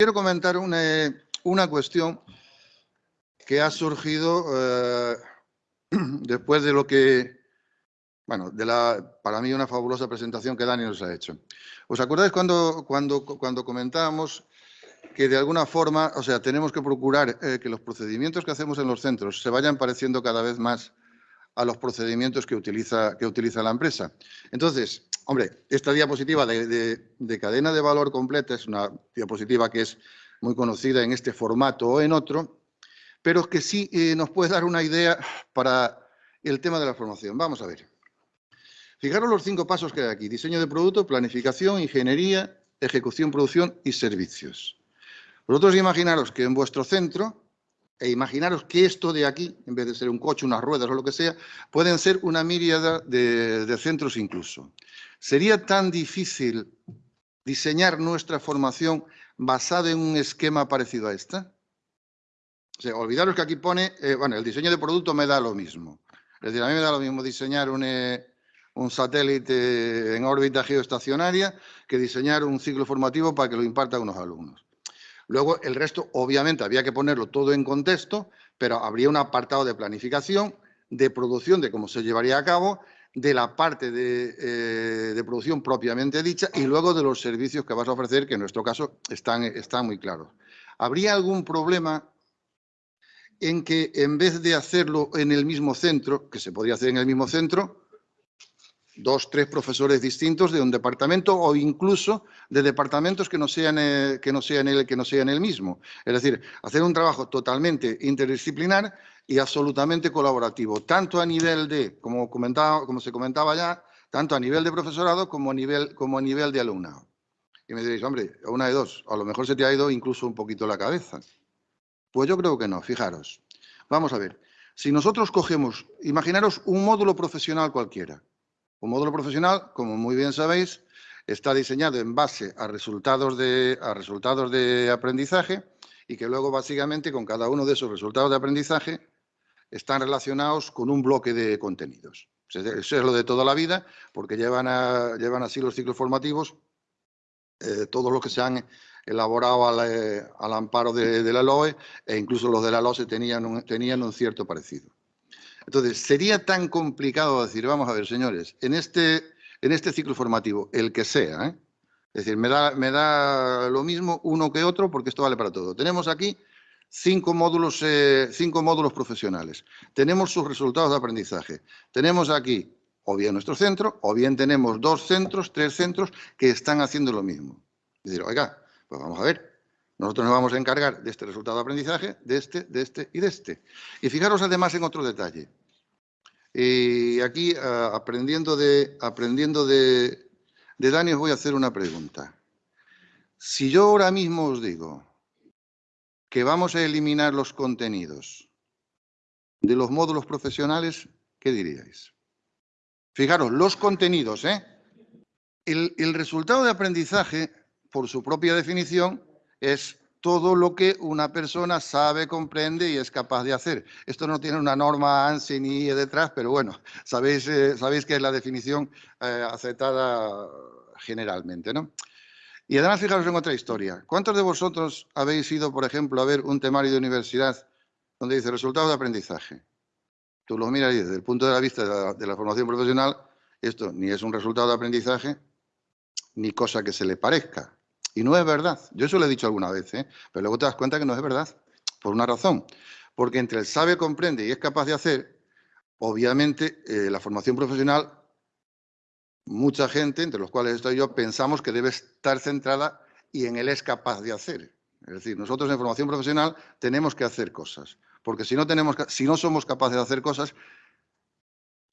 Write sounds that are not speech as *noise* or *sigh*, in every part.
Quiero comentar una, cuestión que ha surgido eh, *clears throat* después de lo que, bueno, de la, para mí una fabulosa presentación que Dani nos ha hecho. ¿Os acordáis cuando, cuando, cuando comentábamos que de alguna forma, o sea, tenemos que procurar eh, que los procedimientos que hacemos en los centros se vayan pareciendo cada vez más a los procedimientos que utiliza, que utiliza la empresa. Entonces, hombre, esta diapositiva de, cadena de valor completa es una diapositiva que es muy conocida en este formato o en otro, pero que sí eh, nos puede dar una idea para el tema de la formación. Vamos a ver. Fijaros los cinco pasos que hay aquí. Diseño de producto, planificación, ingeniería, ejecución, producción y servicios. Vosotros imaginaros que en vuestro centro e imaginaros que esto de aquí, en vez de ser un coche, unas ruedas o lo que sea, pueden ser una míriada de, centros incluso. ¿Sería tan difícil diseñar nuestra formación basada en un esquema parecido a esta? Olvidaros que aquí pone, eh, bueno, el diseño de producto me da lo mismo. Es decir, a mí me da lo mismo diseñar un, eh, un satélite en órbita geoestacionaria que diseñar un ciclo formativo para que lo impartan unos alumnos. Luego, el resto, obviamente, había que ponerlo todo en contexto, pero habría un apartado de planificación, de producción, de cómo se llevaría a cabo, de la parte de, eh, producción propiamente dicha y luego de los servicios que vas a ofrecer, que en nuestro caso están, están muy claros. ¿Habría algún problema en que en vez de hacerlo en el mismo centro, que se podría hacer en el mismo centro, dos, tres profesores distintos de un departamento o incluso de departamentos que no sean, eh, que no sean, el, que no sean el mismo. Es decir, hacer un trabajo totalmente interdisciplinar y absolutamente colaborativo, tanto a nivel de, como, comentaba, como se comentaba ya, tanto a nivel de profesorado como a nivel, como a nivel de alumnado. Y me diréis, hombre, una de dos, a lo mejor se te ha ido incluso un poquito la cabeza. Pues yo creo que no, fijaros. Vamos a ver, si nosotros cogemos, imaginaros un módulo profesional cualquiera, un módulo profesional, como muy bien sabéis, está diseñado en base a resultados de, a resultados de aprendizaje y que luego básicamente con cada uno de esos resultados de aprendizaje están relacionados con un bloque de contenidos. Eso es lo de toda la vida, porque llevan, llevan así los ciclos formativos, eh, todos los que se han elaborado al, eh, amparo de, la LOE, e incluso los de la LOE tenían un cierto parecido. Entonces, sería tan complicado decir, vamos a ver, señores, en este, en este ciclo formativo, el que sea, ¿eh? es decir, me da, me da lo mismo uno que otro porque esto vale para todo. Tenemos aquí cinco módulos, eh, cinco módulos profesionales. Tenemos sus resultados de aprendizaje. Tenemos aquí o bien nuestro centro, o bien tenemos dos centros, tres centros que están haciendo lo mismo. Es decir, oiga, pues vamos a ver, nosotros nos vamos a encargar de este resultado de aprendizaje, de este, de este y de este. Y fijaros además en otro detalle. Y aquí, ah, aprendiendo, de, aprendiendo Dani, os voy a hacer una pregunta. Si yo ahora mismo os digo que vamos a eliminar los contenidos de los módulos profesionales, ¿qué diríais? Fijaros, los contenidos, ¿eh? El resultado de aprendizaje, por su propia definición, es todo lo que una persona sabe, comprende y es capaz de hacer. Esto no tiene una norma ANSI ni detrás, pero bueno, sabéis, eh, sabéis que es la definición eh, aceptada generalmente, ¿no? Y además, fijaros en otra historia. ¿Cuántos de vosotros habéis ido, por ejemplo, a ver un temario de universidad donde dice resultados de aprendizaje? Tú lo miras y desde el punto de vista de la formación profesional, esto ni es un resultado de aprendizaje, ni cosa que se le parezca. Y no es verdad. Yo eso lo he dicho alguna vez, ¿eh? pero luego te das cuenta que no es verdad. Por una razón. Porque entre el sabe, comprende y es capaz de hacer, obviamente eh, la formación profesional, mucha gente, entre los cuales estoy yo, pensamos que debe estar centrada y en él es capaz de hacer. Es decir, nosotros en formación profesional tenemos que hacer cosas. Porque si no, tenemos, si no somos capaces de hacer cosas,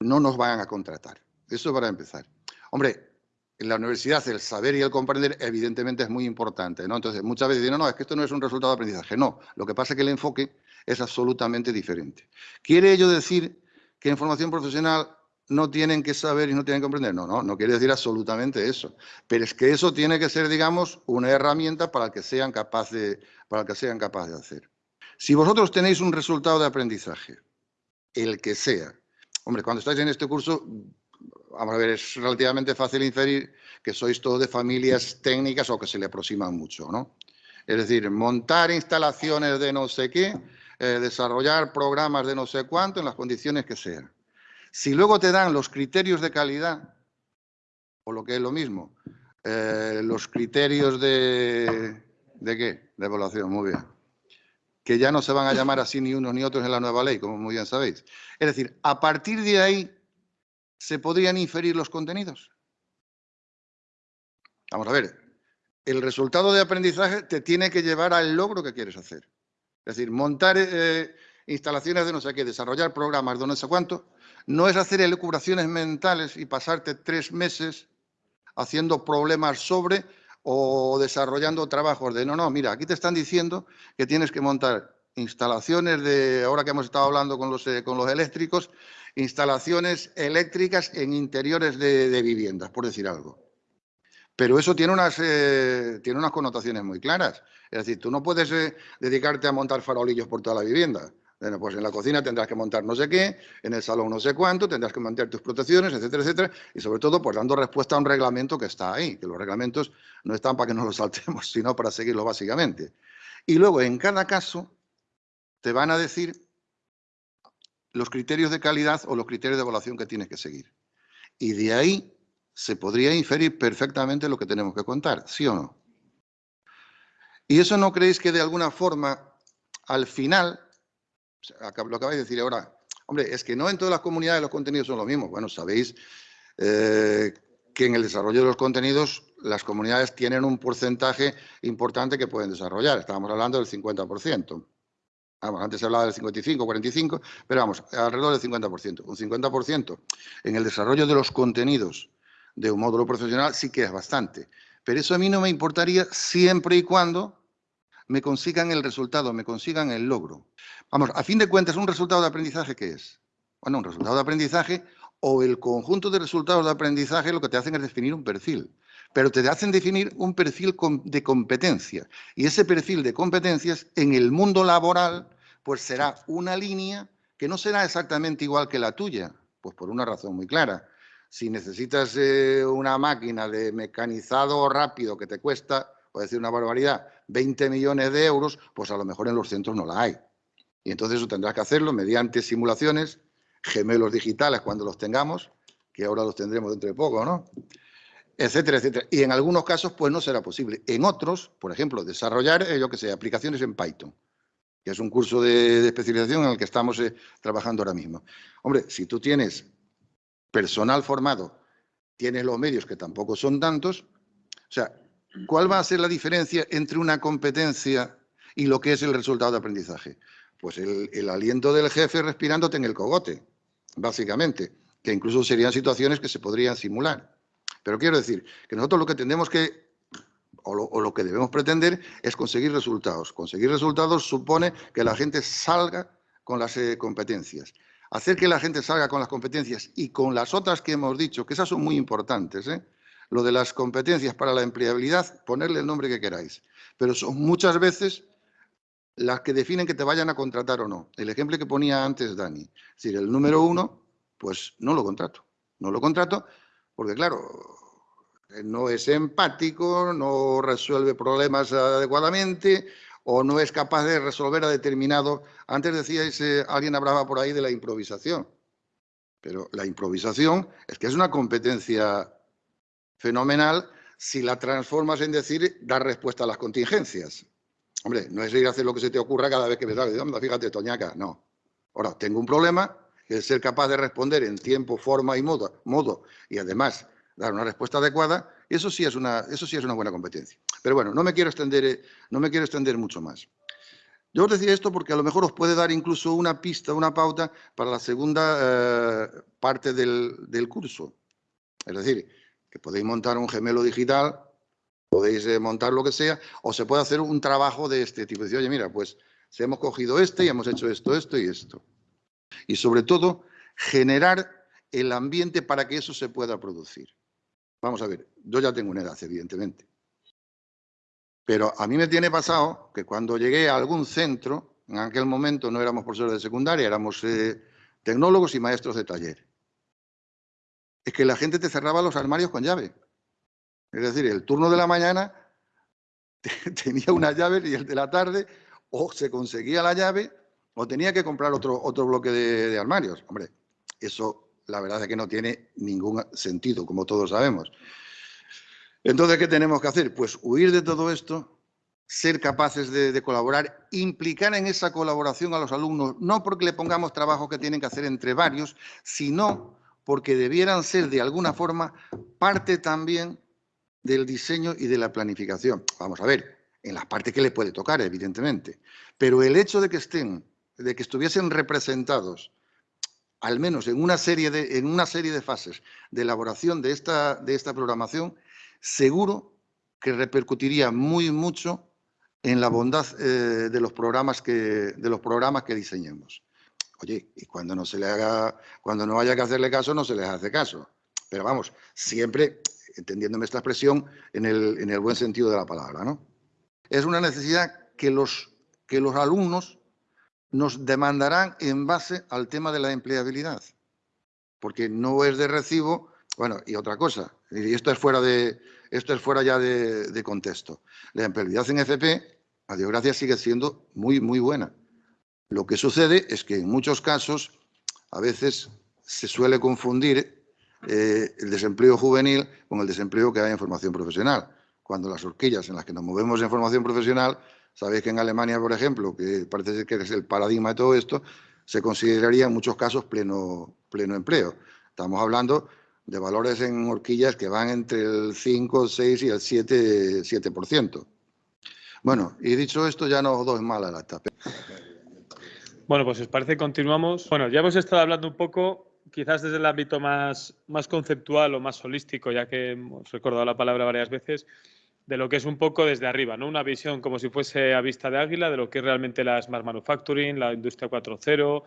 no nos van a contratar. Eso para empezar. Hombre, la universidad el saber y el comprender evidentemente es muy importante, ¿no? Entonces, muchas veces dicen, no, no, es que esto no es un resultado de aprendizaje. No, lo que pasa es que el enfoque es absolutamente diferente. ¿Quiere ello decir que en formación profesional no tienen que saber y no tienen que comprender? No, no, no quiere decir absolutamente eso. Pero es que eso tiene que ser, digamos, una herramienta para que sean capaces para que sean capaces de hacer. Si vosotros tenéis un resultado de aprendizaje, el que sea, hombre, cuando estáis en este curso vamos a ver, es relativamente fácil inferir que sois todos de familias técnicas o que se le aproximan mucho, ¿no? Es decir, montar instalaciones de no sé qué, eh, desarrollar programas de no sé cuánto en las condiciones que sean. Si luego te dan los criterios de calidad, o lo que es lo mismo, eh, los criterios de... ¿De qué? De evaluación, muy bien. Que ya no se van a llamar así ni unos ni otros en la nueva ley, como muy bien sabéis. Es decir, a partir de ahí se podrían inferir los contenidos. Vamos a ver, el resultado de aprendizaje te tiene que llevar al logro que quieres hacer. Es decir, montar eh, instalaciones de no sé qué, desarrollar programas de no sé cuánto, no es hacer elucubraciones mentales y pasarte tres meses haciendo problemas sobre o desarrollando trabajos de no, no, mira, aquí te están diciendo que tienes que montar instalaciones de, ahora que hemos estado hablando con los, eh, con los eléctricos, instalaciones eléctricas en interiores de viviendas, por decir algo. Pero eso tiene unas, eh, tiene unas connotaciones muy claras. Es decir, tú no puedes eh, dedicarte a montar farolillos por toda la vivienda. Bueno, pues en la cocina tendrás que montar no sé qué, en el salón no sé cuánto, tendrás que mantener tus protecciones, etcétera, etcétera, y sobre todo pues dando respuesta a un reglamento que está ahí, que los reglamentos no están para que nos los saltemos, *laughs* sino para seguirlo básicamente. Y luego, en cada caso, te van a decir los criterios de calidad o los criterios de evaluación que tienes que seguir. Y de ahí se podría inferir perfectamente lo que tenemos que contar, ¿sí o no? Y eso no creéis que de alguna forma, al final, lo acabáis de decir ahora, hombre, es que no en todas las comunidades los contenidos son los mismos. Bueno, sabéis eh, que en el desarrollo de los contenidos las comunidades tienen un porcentaje importante que pueden desarrollar. Estábamos hablando del 50%. Vamos, antes se hablaba del 55, 45, pero vamos, alrededor del 50%. Un 50% en el desarrollo de los contenidos de un módulo profesional sí que es bastante. Pero eso a mí no me importaría siempre y cuando me consigan el resultado, me consigan el logro. Vamos, a fin de cuentas, ¿un resultado de aprendizaje qué es? Bueno, un resultado de aprendizaje o el conjunto de resultados de aprendizaje lo que te hacen es definir un perfil. Pero te hacen definir un perfil de competencia. Y ese perfil de competencias en el mundo laboral, pues será una línea que no será exactamente igual que la tuya. Pues por una razón muy clara si necesitas eh, una máquina de mecanizado rápido que te cuesta, por decir una barbaridad, 20 millones de euros, pues a lo mejor en los centros no la hay. Y entonces eso tendrás que hacerlo mediante simulaciones, gemelos digitales cuando los tengamos, que ahora los tendremos dentro de poco, ¿no? Etcétera, etcétera. Y en algunos casos, pues no será posible. En otros, por ejemplo, desarrollar, eh, yo que sé, aplicaciones en Python, que es un curso de, especialización en el que estamos eh, trabajando ahora mismo. Hombre, si tú tienes personal formado, tienes los medios que tampoco son tantos. O sea, ¿cuál va a ser la diferencia entre una competencia y lo que es el resultado de aprendizaje? Pues el, aliento del jefe respirándote en el cogote, básicamente, que incluso serían situaciones que se podrían simular. Pero quiero decir que nosotros lo que tenemos que, o lo, que debemos pretender, es conseguir resultados. Conseguir resultados supone que la gente salga con las eh, competencias hacer que la gente salga con las competencias y con las otras que hemos dicho, que esas son muy importantes, ¿eh? lo de las competencias para la empleabilidad, ponerle el nombre que queráis, pero son muchas veces las que definen que te vayan a contratar o no. El ejemplo que ponía antes Dani, es decir, el número uno, pues no lo contrato, no lo contrato porque claro, no es empático, no resuelve problemas adecuadamente, o no es capaz de resolver a determinado... Antes decíais, eh, alguien hablaba por ahí de la improvisación, pero la improvisación es que es una competencia fenomenal si la transformas en decir dar respuesta a las contingencias. Hombre, no es ir a hacer lo que se te ocurra cada vez que me sale, fíjate, Toñaca, no. Ahora, tengo un problema, es ser capaz de responder en tiempo, forma y modo, modo y además dar una respuesta adecuada, eso sí es una, eso sí es una buena competencia. Pero bueno, no me quiero extender, eh, no me quiero extender mucho más. Yo os decía esto porque a lo mejor os puede dar incluso una pista, una pauta para la segunda eh, parte del, curso. Es decir, que podéis montar un gemelo digital, podéis eh, montar lo que sea, o se puede hacer un trabajo de este tipo. Decir, oye, mira, pues si hemos cogido este y hemos hecho esto, esto y esto. Y sobre todo, generar el ambiente para que eso se pueda producir. Vamos a ver, yo ya tengo una edad, evidentemente. Pero a mí me tiene pasado que cuando llegué a algún centro, en aquel momento no éramos profesores de secundaria, éramos eh, tecnólogos y maestros de taller. Es que la gente te cerraba los armarios con llave. Es decir, el turno de la mañana *laughs* tenía una llave y el de la tarde o se conseguía la llave o tenía que comprar otro, otro bloque de, armarios. Hombre, eso la verdad es que no tiene ningún sentido, como todos sabemos. Entonces, ¿qué tenemos que hacer? Pues huir de todo esto, ser capaces de, colaborar, implicar en esa colaboración a los alumnos, no porque le pongamos trabajo que tienen que hacer entre varios, sino porque debieran ser de alguna forma parte también del diseño y de la planificación. Vamos a ver, en las partes que les puede tocar, evidentemente. Pero el hecho de que estén, de que estuviesen representados, al menos en una serie de, en una serie de fases de elaboración de esta, de esta programación, seguro que repercutiría muy mucho en la bondad eh, de, los programas que, de los programas que diseñemos. Oye, y cuando no se le haga, cuando no haya que hacerle caso, no se les hace caso. Pero vamos, siempre entendiéndome esta expresión en el, en el buen sentido de la palabra, ¿no? es una necesidad que los, que los alumnos nos demandarán en base al tema de la empleabilidad, porque no es de recibo, bueno, y otra cosa, y esto es fuera, de, esto es fuera ya de, contexto. La empleabilidad en FP, a Dios gracias, sigue siendo muy, muy buena. Lo que sucede es que en muchos casos, a veces se suele confundir eh, el desempleo juvenil con el desempleo que hay en formación profesional cuando las horquillas en las que nos movemos en formación profesional, sabéis que en Alemania, por ejemplo, que parece ser que es el paradigma de todo esto, se consideraría en muchos casos pleno, pleno empleo. Estamos hablando de valores en horquillas que van entre el 5, 6 y el 7%. 7%. Bueno, y dicho esto, ya no os doy mala lata. Bueno, pues os parece continuamos. Bueno, ya hemos estado hablando un poco quizás desde el ámbito más, más conceptual o más holístico, ya que hemos recordado la palabra varias veces, de lo que es un poco desde arriba, ¿no? Una visión como si fuese a vista de águila de lo que es realmente la Smart Manufacturing, la Industria 4.0,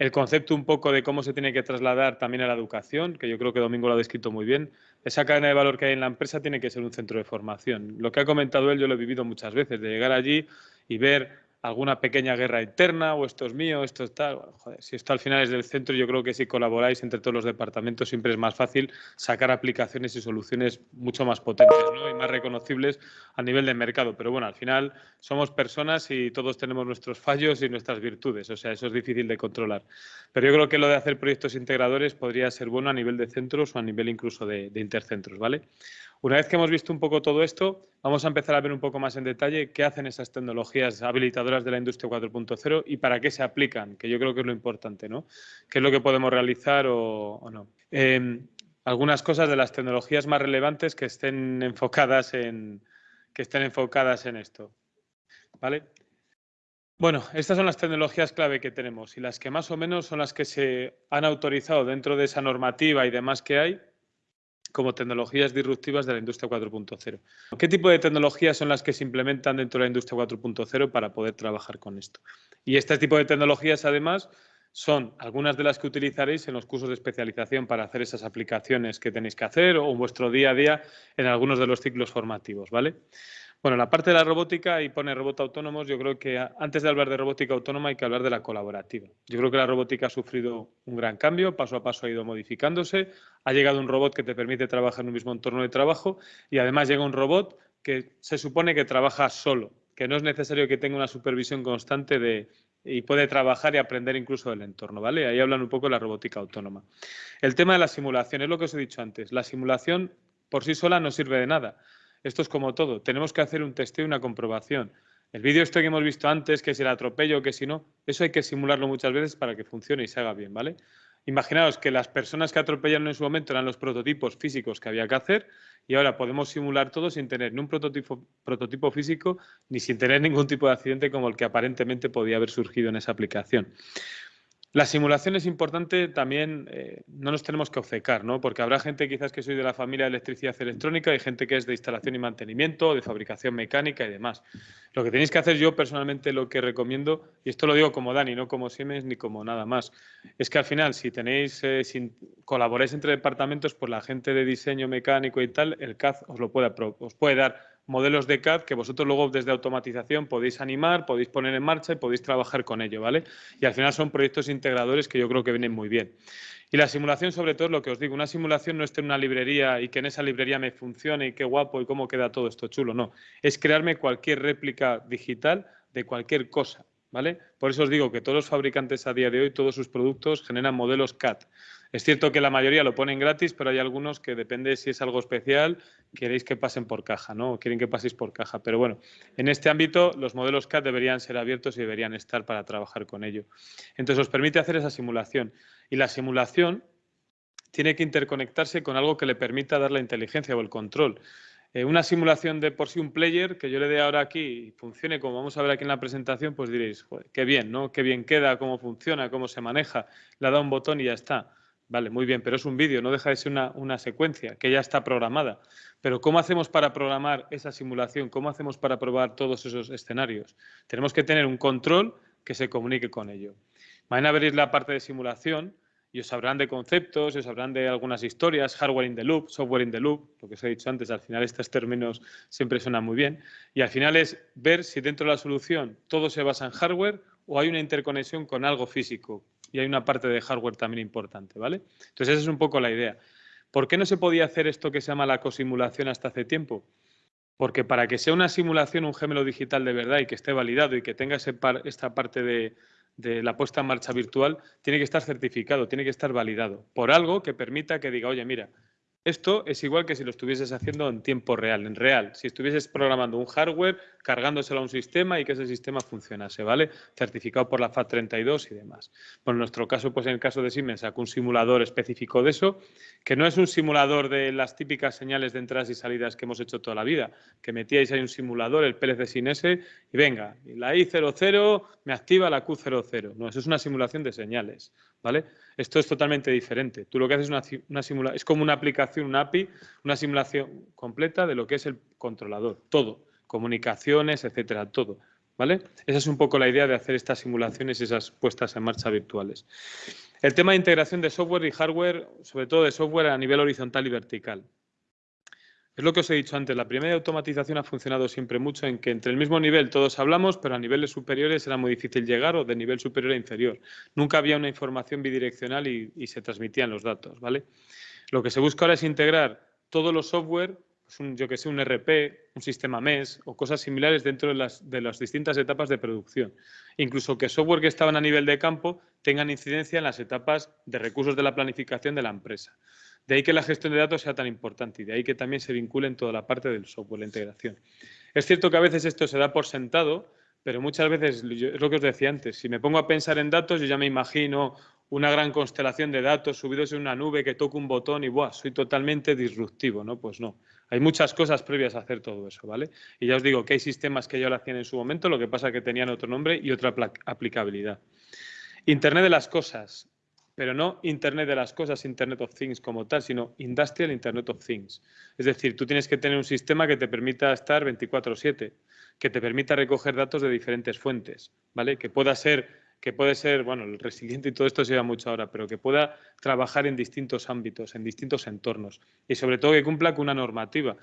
el concepto un poco de cómo se tiene que trasladar también a la educación, que yo creo que Domingo lo ha descrito muy bien. Esa cadena de valor que hay en la empresa tiene que ser un centro de formación. Lo que ha comentado él yo lo he vivido muchas veces, de llegar allí y ver alguna pequeña guerra interna o esto es mío, esto es tal. joder, si esto al final es del centro, yo creo que si colaboráis entre todos los departamentos siempre es más fácil sacar aplicaciones y soluciones mucho más potentes y más reconocibles a nivel de mercado. Pero bueno, al final somos personas y todos tenemos nuestros fallos y nuestras virtudes, o sea, eso es difícil de controlar. Pero yo creo que lo de hacer proyectos integradores podría ser bueno a nivel de centros o a nivel incluso de, de intercentros, ¿vale? Una vez que hemos visto un poco todo esto, vamos a empezar a ver un poco más en detalle qué hacen esas tecnologías habilitadoras de la industria 4.0 y para qué se aplican, que yo creo que es lo importante, ¿no? ¿Qué es lo que podemos realizar o, no? Em, algunas cosas de las tecnologías más relevantes que estén enfocadas en, que estén enfocadas en esto. ¿Vale? Bueno, estas son las tecnologías clave que tenemos y las que más o menos son las que se han autorizado dentro de esa normativa y demás que hay como tecnologías disruptivas de la industria 4.0. ¿Qué tipo de tecnologías son las que se implementan dentro de la industria 4.0 para poder trabajar con esto? Y este tipo de tecnologías, además, son algunas de las que utilizaréis en los cursos de especialización para hacer esas aplicaciones que tenéis que hacer o en vuestro día a día en algunos de los ciclos formativos, ¿vale? Bueno, la parte de la robótica y pone robot autónomos, yo creo que antes de hablar de robótica autónoma hay que hablar de la colaborativa. Yo creo que la robótica ha sufrido un gran cambio, paso a paso ha ido modificándose, ha llegado un robot que te permite trabajar en un mismo entorno de trabajo y además llega un robot que se supone que trabaja solo, que no es necesario que tenga una supervisión constante de, y puede trabajar y aprender incluso del entorno, ¿vale? Ahí hablan un poco de la robótica autónoma. El tema de la simulación, es lo que os he dicho antes, la simulación por sí sola no sirve de nada esto es como todo. Tenemos que hacer un testeo y una comprobación. El vídeo este que hemos visto antes, que si el atropello, que si no, eso hay que simularlo muchas veces para que funcione y se haga bien, ¿vale? Imaginaos que las personas que atropellaron en su momento eran los prototipos físicos que había que hacer y ahora podemos simular todo sin tener ni un prototipo, prototipo físico ni sin tener ningún tipo de accidente como el que aparentemente podía haber surgido en esa aplicación. La simulación es importante también, eh, no nos tenemos que obcecar, ¿no? porque habrá gente quizás que soy de la familia de electricidad electrónica y gente que es de instalación y mantenimiento, de fabricación mecánica y demás. Lo que tenéis que hacer yo personalmente lo que recomiendo, y esto lo digo como Dani, no como Siemens ni como nada más, es que al final si tenéis, eh, si colaboráis entre departamentos, pues la gente de diseño mecánico y tal, el CAD os lo puede, puede dar modelos de CAD que vosotros luego desde automatización podéis animar, podéis poner en marcha y podéis trabajar con ello, ¿vale? Y al final son proyectos integradores que yo creo que vienen muy bien. Y la simulación, sobre todo, es lo que os digo, una simulación no es tener una librería y que en esa librería me funcione y qué guapo y cómo queda todo esto chulo, no. Es crearme cualquier réplica digital de cualquier cosa, ¿vale? Por eso os digo que todos los fabricantes a día de hoy, todos sus productos generan modelos CAD. Es cierto que la mayoría lo ponen gratis, pero hay algunos que depende si es algo especial, queréis que pasen por caja, ¿no? O quieren que paséis por caja. Pero bueno, en este ámbito los modelos CAD deberían ser abiertos y deberían estar para trabajar con ello. Entonces os permite hacer esa simulación. Y la simulación tiene que interconectarse con algo que le permita dar la inteligencia o el control. Eh, una simulación de por sí un player que yo le dé ahora aquí y funcione como vamos a ver aquí en la presentación, pues diréis, qué bien, ¿no? Qué bien queda, cómo funciona, cómo se maneja. Le da un botón y ya está. Vale, muy bien, pero es un vídeo, no deja de ser una, secuencia que ya está programada. Pero ¿cómo hacemos para programar esa simulación? ¿Cómo hacemos para probar todos esos escenarios? Tenemos que tener un control que se comunique con ello. Mañana veréis la parte de simulación y os hablarán de conceptos, y os hablarán de algunas historias, hardware in the loop, software in the loop, lo que os he dicho antes, al final estos términos siempre suenan muy bien. Y al final es ver si dentro de la solución todo se basa en hardware o hay una interconexión con algo físico, y hay una parte de hardware también importante, ¿vale? Entonces, esa es un poco la idea. ¿Por qué no se podía hacer esto que se llama la cosimulación hasta hace tiempo? Porque para que sea una simulación, un gemelo digital de verdad y que esté validado y que tenga esta parte de, de la puesta en marcha virtual, tiene que estar certificado, tiene que estar validado por algo que permita que diga, oye, mira, esto es igual que si lo estuvieses haciendo en tiempo real, en real. Si estuvieses programando un hardware, cargándoselo a un sistema y que ese sistema funcionase, ¿vale? Certificado por la FAT32 y demás. Bueno, en nuestro caso, pues en el caso de Siemens, sacó un simulador específico de eso, que no es un simulador de las típicas señales de entradas y salidas que hemos hecho toda la vida, que metíais ahí un simulador, el PLC sin S, y venga, la I00 me activa la Q00. No, eso es una simulación de señales, ¿vale? Esto es totalmente diferente. Tú lo que haces es una, simulación, es como una aplicación, una API, una simulación completa de lo que es el controlador, todo, comunicaciones, etcétera, todo. ¿Vale? Esa es un poco la idea de hacer estas simulaciones y esas puestas en marcha virtuales. El tema de integración de software y hardware, sobre todo de software a nivel horizontal y vertical. Es lo que os he dicho antes, la primera automatización ha funcionado siempre mucho en que entre el mismo nivel todos hablamos, pero a niveles superiores era muy difícil llegar o de nivel superior a inferior. Nunca había una información bidireccional y, se transmitían los datos, ¿vale? Lo que se busca ahora es integrar todos los software, pues yo que sé, un RP, un sistema MES o cosas similares dentro de las, de las distintas etapas de producción. Incluso que software que estaban a nivel de campo tengan incidencia en las etapas de recursos de la planificación de la empresa. De ahí que la gestión de datos sea tan importante y de ahí que también se vincule en toda la parte del software, la integración. Es cierto que a veces esto se da por sentado, pero muchas veces, es lo que os decía antes, si me pongo a pensar en datos, yo ya me imagino una gran constelación de datos subidos en una nube que toco un botón y ¡buah! soy totalmente disruptivo, ¿no? Pues no. Hay muchas cosas previas a hacer todo eso, ¿vale? Y ya os digo que hay sistemas que ya lo hacían en su momento, lo que pasa es que tenían otro nombre y otra aplicabilidad. Internet de las cosas pero no Internet de las cosas, Internet of Things como tal, sino Industrial Internet of Things. Es decir, tú tienes que tener un sistema que te permita estar 24/7, que te permita recoger datos de diferentes fuentes, ¿vale? Que pueda ser que puede ser, bueno, el resiliente y todo esto se lleva mucho ahora, pero que pueda trabajar en distintos ámbitos, en distintos entornos y sobre todo que cumpla con una normativa.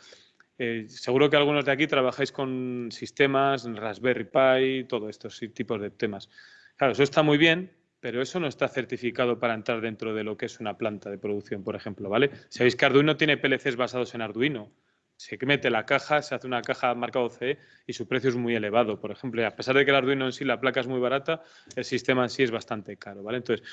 Eh, seguro que algunos de aquí trabajáis con sistemas, Raspberry Pi, todos estos tipos de temas. Claro, eso está muy bien, pero eso no está certificado para entrar dentro de lo que es una planta de producción, por ejemplo, ¿vale? Sabéis que Arduino tiene PLCs basados en Arduino. Se mete la caja, se hace una caja marcado CE y su precio es muy elevado, por ejemplo. a pesar de que el Arduino en sí, la placa es muy barata, el sistema en sí es bastante caro, ¿vale? Entonces,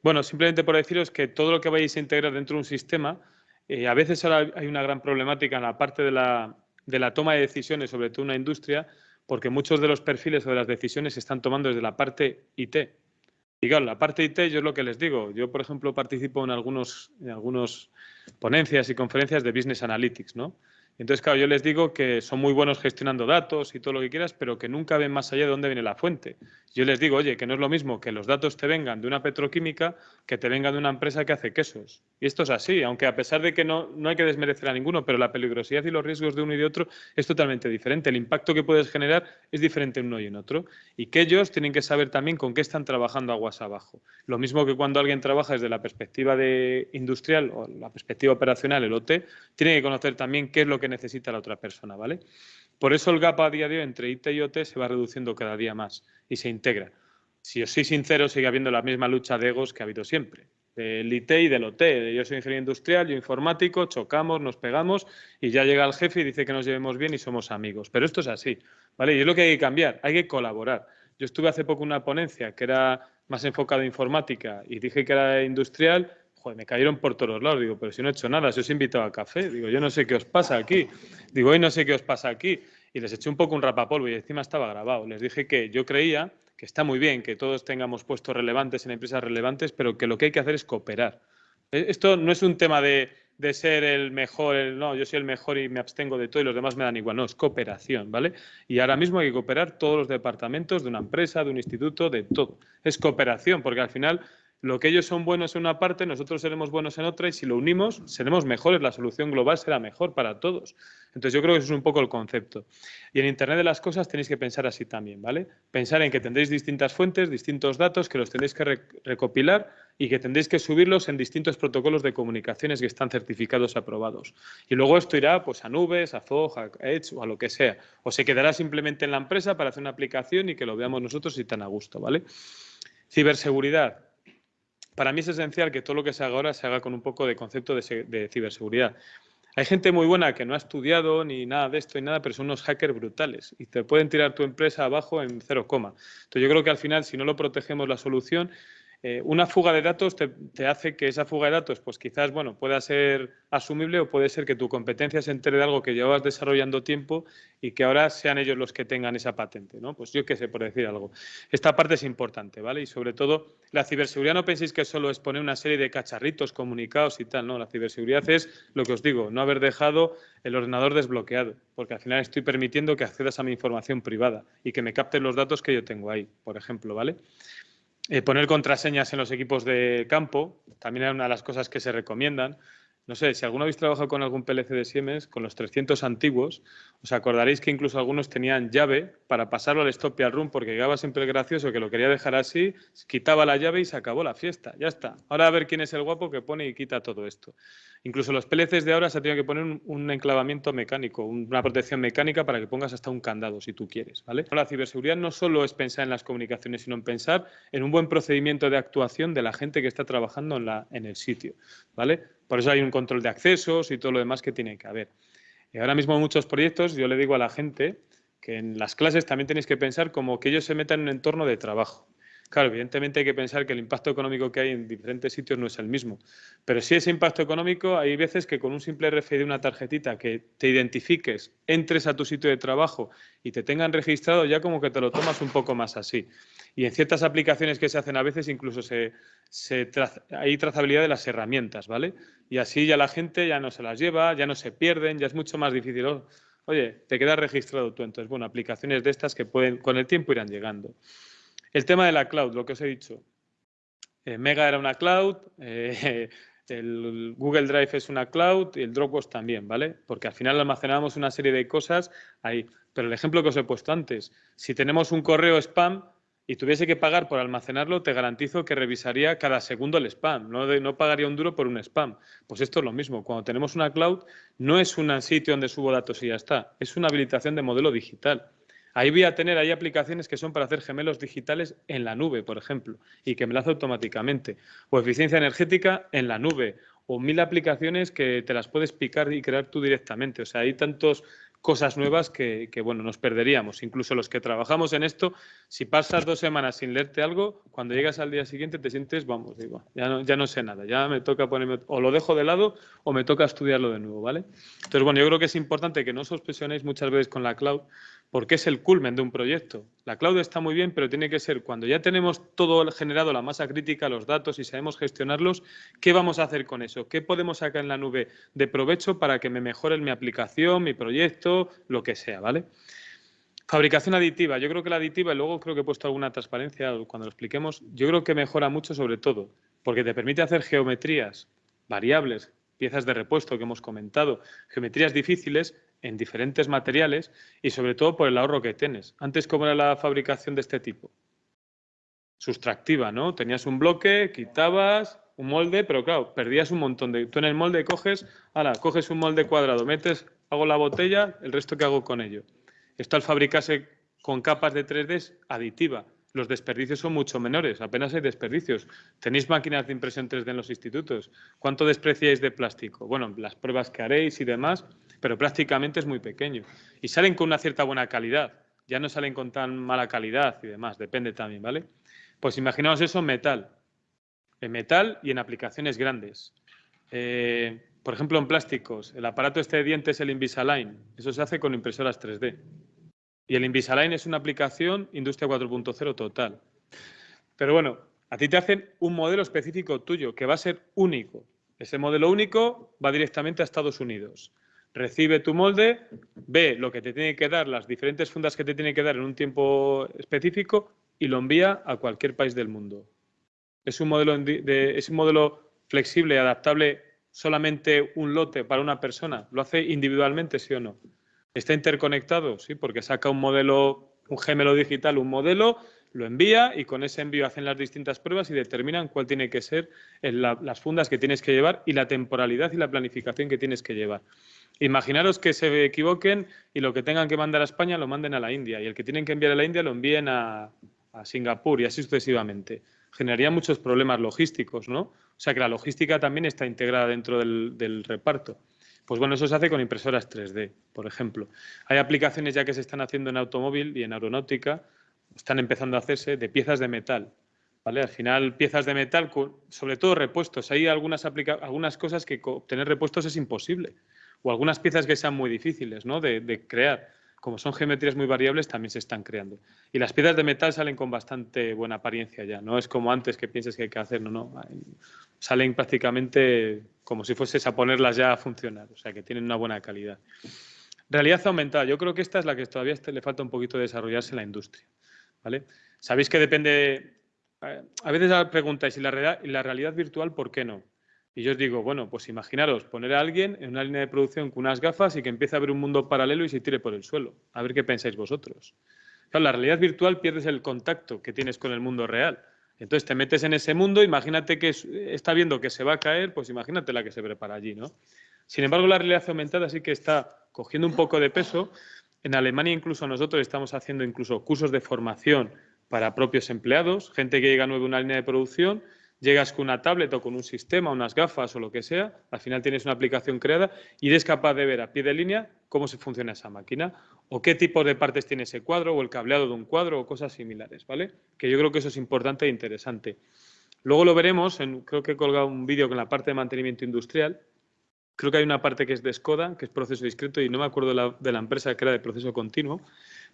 bueno, simplemente por deciros que todo lo que vais a integrar dentro de un sistema, eh, a veces ahora hay una gran problemática en la parte de la, de la toma de decisiones, sobre todo en una industria, porque muchos de los perfiles o de las decisiones se están tomando desde la parte IT, y claro, la parte IT, yo es lo que les digo. Yo, por ejemplo, participo en algunos, en algunos ponencias y conferencias de Business Analytics, ¿no? Entonces, claro, yo les digo que son muy buenos gestionando datos y todo lo que quieras, pero que nunca ven más allá de dónde viene la fuente. Yo les digo, oye, que no es lo mismo que los datos te vengan de una petroquímica que te vengan de una empresa que hace quesos. Y esto es así, aunque a pesar de que no, no hay que desmerecer a ninguno, pero la peligrosidad y los riesgos de uno y de otro es totalmente diferente. El impacto que puedes generar es diferente en uno y en otro. Y que ellos tienen que saber también con qué están trabajando aguas abajo. Lo mismo que cuando alguien trabaja desde la perspectiva de industrial o la perspectiva operacional, el OT, tiene que conocer también qué es lo que necesita la otra persona, ¿vale? Por eso el gap a día de hoy entre IT y OT se va reduciendo cada día más y se integra. Si os soy sincero, sigue habiendo la misma lucha de egos que ha habido siempre. del IT y del OT. Yo soy ingeniero industrial, yo informático, chocamos, nos pegamos y ya llega el jefe y dice que nos llevemos bien y somos amigos. Pero esto es así, ¿vale? Y es lo que hay que cambiar, hay que colaborar. Yo estuve hace poco en una ponencia que era más enfocada en informática y dije que era industrial, joder, me cayeron por todos lados. Digo, pero si no he hecho nada, si os he invitado a café. Digo, yo no sé qué os pasa aquí. Digo, hoy no sé qué os pasa aquí. Y les eché un poco un rapapolvo y encima estaba grabado. Les dije que yo creía que está muy bien que todos tengamos puestos relevantes en empresas relevantes, pero que lo que hay que hacer es cooperar. E, esto no es un tema de, ser el mejor, no, yo soy el mejor y me abstengo de todo y los demás me dan igual, no, es cooperación, ¿vale? Y ahora mismo hay que cooperar todos los departamentos de una empresa, de un instituto, de todo. Es cooperación, porque al final lo que ellos son buenos en una parte, nosotros seremos buenos en otra y si lo unimos, seremos mejores, la solución global será mejor para todos. Entonces yo creo que eso es un poco el concepto. Y en Internet de las cosas tenéis que pensar así también, ¿vale? Pensar en que tendréis distintas fuentes, distintos datos, que los tenéis que recopilar y que tendréis que subirlos en distintos protocolos de comunicaciones que están certificados aprobados. Y luego esto irá pues, a nubes, a Fog, a Edge o a lo que sea. O se quedará simplemente en la empresa para hacer una aplicación y que lo veamos nosotros y tan a gusto, ¿vale? Ciberseguridad para mí es esencial que todo lo que se haga ahora se haga con un poco de concepto de, ciberseguridad. Hay gente muy buena que no ha estudiado ni nada de esto y nada, pero son unos hackers brutales y te pueden tirar tu empresa abajo en cero coma. Entonces yo creo que al final, si no lo protegemos la solución, eh, una fuga de datos te, hace que esa fuga de datos, pues quizás, bueno, pueda ser asumible o puede ser que tu competencia se entere de algo que llevabas desarrollando tiempo y que ahora sean ellos los que tengan esa patente, ¿no? Pues yo qué sé, por decir algo. Esta parte es importante, ¿vale? Y sobre todo, la ciberseguridad no penséis que solo es poner una serie de cacharritos comunicados y tal, ¿no? La ciberseguridad es lo que os digo, no haber dejado el ordenador desbloqueado, porque al final estoy permitiendo que accedas a mi información privada y que me capten los datos que yo tengo ahí, por ejemplo, ¿vale? Eh, poner contraseñas en los equipos de campo también es una de las cosas que se recomiendan. No sé, si alguno habéis trabajado con algún PLC de Siemens, con los 300 antiguos, os acordaréis que incluso algunos tenían llave para pasarlo al stop y al room porque llegaba siempre el gracioso que lo quería dejar así, quitaba la llave y se acabó la fiesta. Ya está. Ahora a ver quién es el guapo que pone y quita todo esto. Incluso los PLCs de ahora se ha tenido que poner un, enclavamiento mecánico, una protección mecánica para que pongas hasta un candado si tú quieres. ¿vale? La ciberseguridad no solo es pensar en las comunicaciones, sino en pensar en un buen procedimiento de actuación de la gente que está trabajando en, en el sitio. ¿vale? Por eso hay un control de accesos y todo lo demás que tiene que haber. Y ahora mismo muchos proyectos yo le digo a la gente que en las clases también tenéis que pensar como que ellos se metan en un entorno de trabajo. Claro, evidentemente hay que pensar que el impacto económico que hay en diferentes sitios no es el mismo. Pero si ese impacto económico, hay veces que con un simple RFID de una tarjetita que te identifiques, entres a tu sitio de trabajo y te tengan registrado, ya como que te lo tomas un poco más así. Y en ciertas aplicaciones que se hacen a veces incluso hay trazabilidad de las herramientas, ¿vale? Y así ya la gente ya no se las lleva, ya no se pierden, ya es mucho más difícil. Oye, te quedas registrado tú. Entonces, bueno, aplicaciones de estas que pueden con el tiempo irán llegando. El tema de la cloud, lo que os he dicho. Eh, Mega era una cloud, eh, *laughs* el Google Drive es una cloud y el Dropbox también, ¿vale? Porque al final almacenamos una serie de cosas ahí. Pero el ejemplo que os he puesto antes, si tenemos un correo spam y tuviese que pagar por almacenarlo, te garantizo que revisaría cada segundo el spam, no, pagaría un duro por un spam. Pues esto es lo mismo, cuando tenemos una cloud no es un sitio donde subo datos y ya está, es una habilitación de modelo digital. Ahí voy a tener, hay aplicaciones que son para hacer gemelos digitales en la nube, por ejemplo, y que me lo hace automáticamente. O eficiencia energética en la nube. O mil aplicaciones que te las puedes picar y crear tú directamente. O sea, hay tantos cosas nuevas que, bueno, nos perderíamos. Incluso los que trabajamos en esto, si pasas dos semanas sin leerte algo, cuando llegas al día siguiente te sientes, vamos, digo, ya no, ya no sé nada, ya me toca ponerme, o lo dejo de lado o me toca estudiarlo de nuevo, ¿vale? Entonces, bueno, yo creo que es importante que no os obsesionéis muchas veces con la cloud, porque es el culmen de un proyecto. La cloud está muy bien, pero tiene que ser cuando ya tenemos todo generado, la masa crítica, los datos y sabemos gestionarlos, ¿qué vamos a hacer con eso? ¿Qué podemos sacar en la nube de provecho para que me mejore mi aplicación, mi proyecto, lo que sea, ¿vale? Fabricación aditiva. Yo creo que la aditiva, y luego creo que he puesto alguna transparencia cuando lo expliquemos, yo creo que mejora mucho sobre todo, porque te permite hacer geometrías, variables, piezas de repuesto que hemos comentado, geometrías difíciles en diferentes materiales y sobre todo por el ahorro que tienes. Antes, ¿cómo era la fabricación de este tipo? Sustractiva, ¿no? Tenías un bloque, quitabas un molde, pero claro, perdías un montón de... Tú en el molde coges, ahora, coges un molde cuadrado, metes, hago la botella, el resto que hago con ello. Esto al fabricarse con capas de 3D es aditiva. Los desperdicios son mucho menores, apenas hay desperdicios. Tenéis máquinas de impresión 3D en los institutos. ¿Cuánto despreciáis de plástico? Bueno, las pruebas que haréis y demás, pero prácticamente es muy pequeño. Y salen con una cierta buena calidad, ya no salen con tan mala calidad y demás, depende también, ¿vale? Pues imaginaos eso en metal, en metal y en aplicaciones grandes. Eh, por ejemplo, en plásticos, el aparato este de dientes, el Invisalign, eso se hace con impresoras 3D. Y el Invisalign es una aplicación industria 4.0 total. Pero bueno, a ti te hacen un modelo específico tuyo que va a ser único. Ese modelo único va directamente a Estados Unidos. Recibe tu molde, ve lo que te tiene que dar, las diferentes fundas que te tiene que dar en un tiempo específico y lo envía a cualquier país del mundo. Es un modelo, de, es un modelo flexible, adaptable, solamente un lote para una persona. ¿Lo hace individualmente, sí o no? ¿Está interconectado? Sí, porque saca un modelo, un gemelo digital, un modelo, lo envía y con ese envío hacen las distintas pruebas y determinan cuál tiene que ser las fundas que tienes que llevar y la temporalidad y la planificación que tienes que llevar. Imaginaros que se equivoquen y lo que tengan que mandar a España lo manden a la India y el que tienen que enviar a la India lo envíen a, Singapur y así sucesivamente. Generaría muchos problemas logísticos, ¿no? O sea que la logística también está integrada dentro del reparto. Pues bueno, eso se hace con impresoras 3D, por ejemplo. Hay aplicaciones ya que se están haciendo en automóvil y en aeronáutica, están empezando a hacerse de piezas de metal. ¿Vale? Al final, piezas de metal, sobre todo repuestos. Hay algunas, algunas cosas que obtener repuestos es imposible. O algunas piezas que sean muy difíciles ¿no? de crear como son geometrías muy variables, también se están creando. Y las piedras de metal salen con bastante buena apariencia ya, no es como antes que pienses que hay que hacer, no, no. Salen prácticamente como si fueses a ponerlas ya a funcionar, o sea que tienen una buena calidad. Realidad aumentada, yo creo que esta es la que todavía le falta un poquito de desarrollarse en la industria. ¿vale? Sabéis que depende, a veces preguntáis, ¿y la, ¿y la realidad virtual por qué no? Y yo os digo, bueno, pues imaginaros poner a alguien en una línea de producción con unas gafas y que empiece a ver un mundo paralelo y se tire por el suelo. A ver qué pensáis vosotros. Claro, la realidad virtual pierdes el contacto que tienes con el mundo real. Entonces te metes en ese mundo, imagínate que está viendo que se va a caer, pues imagínate la que se prepara allí, ¿no? Sin embargo, la realidad aumentada sí que está cogiendo un poco de peso. En Alemania incluso nosotros estamos haciendo incluso cursos de formación para propios empleados, gente que llega nuevo a una línea de producción llegas con una tablet o con un sistema, unas gafas o lo que sea, al final tienes una aplicación creada y eres capaz de ver a pie de línea cómo se funciona esa máquina o qué tipo de partes tiene ese cuadro o el cableado de un cuadro o cosas similares, ¿vale? Que yo creo que eso es importante e interesante. Luego lo veremos, en, creo que he colgado un vídeo con la parte de mantenimiento industrial. Creo que hay una parte que es de Skoda, que es proceso discreto, y no me acuerdo de la, de la empresa que era de proceso continuo,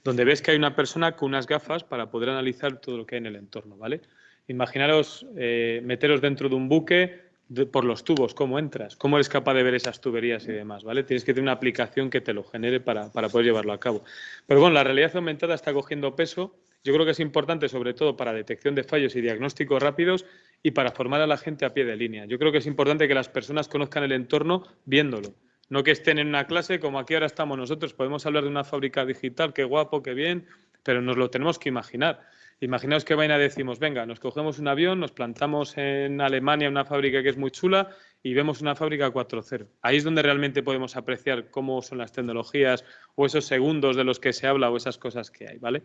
donde ves que hay una persona con unas gafas para poder analizar todo lo que hay en el entorno, ¿vale? Imaginaros eh, meteros dentro de un buque por los tubos, cómo entras, cómo eres capaz de ver esas tuberías y demás, ¿vale? Tienes que tener una aplicación que te lo genere para, para poder llevarlo a cabo. Pero bueno, la realidad aumentada está cogiendo peso. Yo creo que es importante, sobre todo para detección de fallos y diagnósticos rápidos y para formar a la gente a pie de línea. Yo creo que es importante que las personas conozcan el entorno viéndolo. No que estén en una clase como aquí ahora estamos nosotros. Podemos hablar de una fábrica digital, qué guapo, qué bien, pero nos lo tenemos que imaginar. Imaginaos que vaina decimos, venga, nos cogemos un avión, nos plantamos en Alemania una fábrica que es muy chula y vemos una fábrica 4.0. Ahí es donde realmente podemos apreciar cómo son las tecnologías o esos segundos de los que se habla o esas cosas que hay, ¿vale?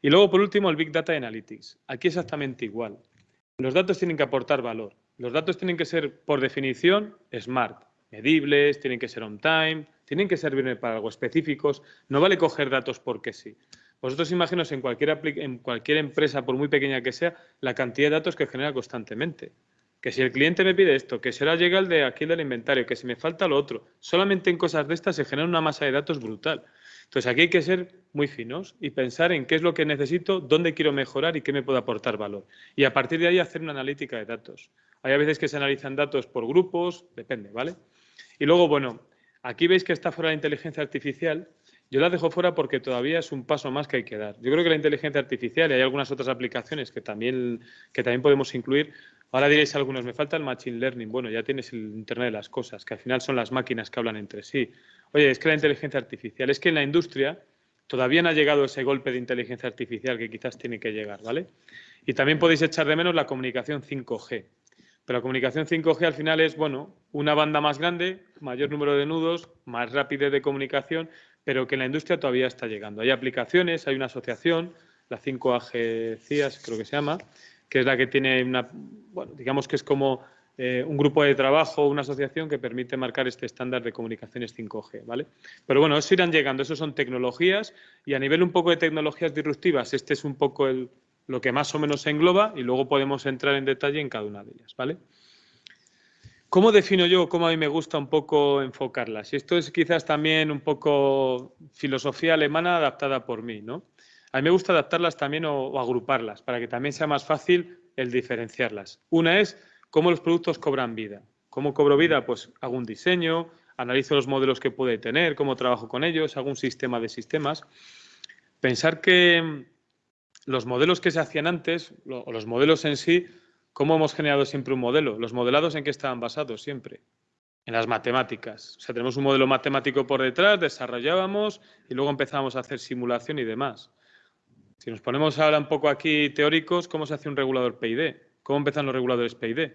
Y luego, por último, el Big Data Analytics. Aquí exactamente igual. Los datos tienen que aportar valor. Los datos tienen que ser, por definición, smart, medibles, tienen que ser on time, tienen que servir para algo específicos. No vale coger datos porque sí. Vosotros imaginaos en cualquier, en cualquier empresa, por muy pequeña que sea, la cantidad de datos que genera constantemente. Que si el cliente me pide esto, que será llega el de aquí del inventario, que si me falta lo otro. Solamente en cosas de estas se genera una masa de datos brutal. Entonces aquí hay que ser muy finos y pensar en qué es lo que necesito, dónde quiero mejorar y qué me puede aportar valor. Y a partir de ahí hacer una analítica de datos. Hay a veces que se analizan datos por grupos, depende, ¿vale? Y luego, bueno, aquí veis que está fuera la inteligencia artificial yo la dejo fuera porque todavía es un paso más que hay que dar. Yo creo que la inteligencia artificial y hay algunas otras aplicaciones que también, que también podemos incluir. Ahora diréis algunos, me falta el Machine Learning. Bueno, ya tienes el Internet de las cosas, que al final son las máquinas que hablan entre sí. Oye, es que la inteligencia artificial, es que en la industria todavía no ha llegado ese golpe de inteligencia artificial que quizás tiene que llegar, ¿vale? Y también podéis echar de menos la comunicación 5G. Pero la comunicación 5G al final es, bueno, una banda más grande, mayor número de nudos, más rápida de comunicación, pero que en la industria todavía está llegando. Hay aplicaciones, hay una asociación, la 5AG CIAS, creo que se llama, que es la que tiene una, bueno, digamos que es como eh, un grupo de trabajo, una asociación que permite marcar este estándar de comunicaciones 5G, ¿vale? Pero bueno, eso irán llegando, eso son tecnologías y a nivel un poco de tecnologías disruptivas, este es un poco el, lo que más o menos se engloba y luego podemos entrar en detalle en cada una de ellas, ¿vale? ¿Cómo defino yo cómo a mí me gusta un poco enfocarlas? Y esto es quizás también un poco filosofía alemana adaptada por mí, ¿no? A mí me gusta adaptarlas también o, agruparlas para que también sea más fácil el diferenciarlas. Una es cómo los productos cobran vida. ¿Cómo cobro vida? Pues hago un diseño, analizo los modelos que puede tener, cómo trabajo con ellos, hago un sistema de sistemas. Pensar que los modelos que se hacían antes, o los modelos en sí, ¿Cómo hemos generado siempre un modelo? ¿Los modelados en qué estaban basados siempre? En las matemáticas. O sea, tenemos un modelo matemático por detrás, desarrollábamos y luego empezábamos a hacer simulación y demás. Si nos ponemos ahora un poco aquí teóricos, ¿cómo se hace un regulador PID? ¿Cómo empiezan los reguladores PID?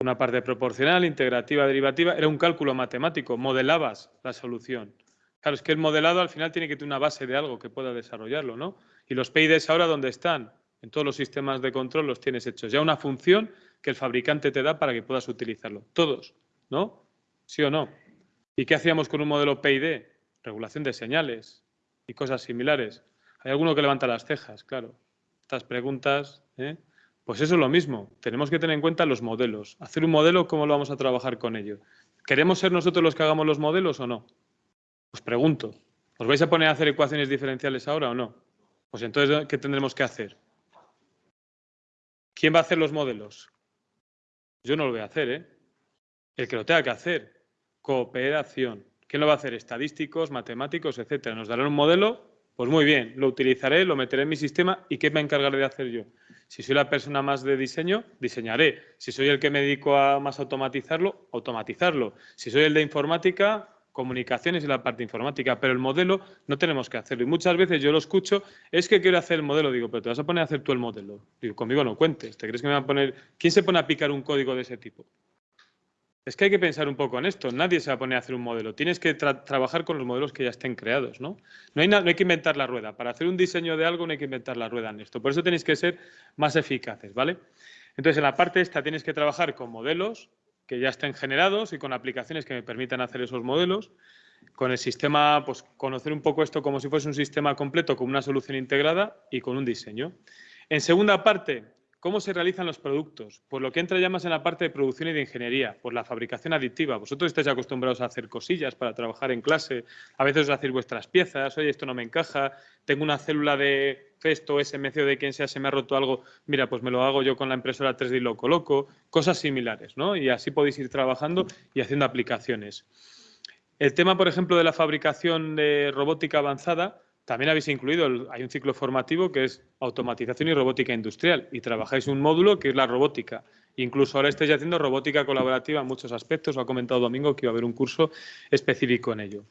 Una parte proporcional, integrativa, derivativa, era un cálculo matemático, modelabas la solución. Claro, es que el modelado al final tiene que tener una base de algo que pueda desarrollarlo, ¿no? Y los PIDs ahora, ¿dónde están? En todos los sistemas de control los tienes hechos. Ya una función que el fabricante te da para que puedas utilizarlo. Todos, ¿no? ¿Sí o no? ¿Y qué hacíamos con un modelo PID? Regulación de señales y cosas similares. Hay alguno que levanta las cejas, claro. Estas preguntas, ¿eh? Pues eso es lo mismo. Tenemos que tener en cuenta los modelos. Hacer un modelo, ¿cómo lo vamos a trabajar con ello? ¿Queremos ser nosotros los que hagamos los modelos o no? Os pregunto. ¿Os vais a poner a hacer ecuaciones diferenciales ahora o no? Pues entonces, ¿qué tendremos que hacer? ¿Quién va a hacer los modelos? Yo no lo voy a hacer, ¿eh? El que lo tenga que hacer. Cooperación. ¿Quién lo va a hacer? Estadísticos, matemáticos, etcétera. Nos darán un modelo, pues muy bien, lo utilizaré, lo meteré en mi sistema y ¿qué me encargaré de hacer yo? Si soy la persona más de diseño, diseñaré. Si soy el que me dedico a más automatizarlo, automatizarlo. Si soy el de informática, comunicaciones y la parte informática, pero el modelo no tenemos que hacerlo. Y muchas veces yo lo escucho, es que quiero hacer el modelo, digo, pero te vas a poner a hacer tú el modelo. Digo, conmigo no cuentes, ¿te crees que me va a poner... ¿Quién se pone a picar un código de ese tipo? Es que hay que pensar un poco en esto, nadie se va a poner a hacer un modelo, tienes que trabajar con los modelos que ya estén creados, ¿no? No hay, no hay que inventar la rueda, para hacer un diseño de algo no hay que inventar la rueda en esto, por eso tenéis que ser más eficaces, ¿vale? Entonces, en la parte esta tienes que trabajar con modelos, que ya estén generados y con aplicaciones que me permitan hacer esos modelos. Con el sistema, pues conocer un poco esto como si fuese un sistema completo con una solución integrada y con un diseño. En segunda parte, ¿Cómo se realizan los productos? Pues lo que entra ya más en la parte de producción y de ingeniería, pues la fabricación aditiva. Vosotros estáis acostumbrados a hacer cosillas para trabajar en clase, a veces os hacéis vuestras piezas, oye, esto no me encaja, tengo una célula de Festo, SMC o de quien sea, se me ha roto algo, mira, pues me lo hago yo con la impresora 3D y lo coloco, cosas similares, ¿no? Y así podéis ir trabajando y haciendo aplicaciones. El tema, por ejemplo, de la fabricación de robótica avanzada, también habéis incluido, hay un ciclo formativo que es automatización y robótica industrial y trabajáis un módulo que es la robótica. Incluso ahora estáis haciendo robótica colaborativa en muchos aspectos. Lo ha comentado Domingo que iba a haber un curso específico en ello.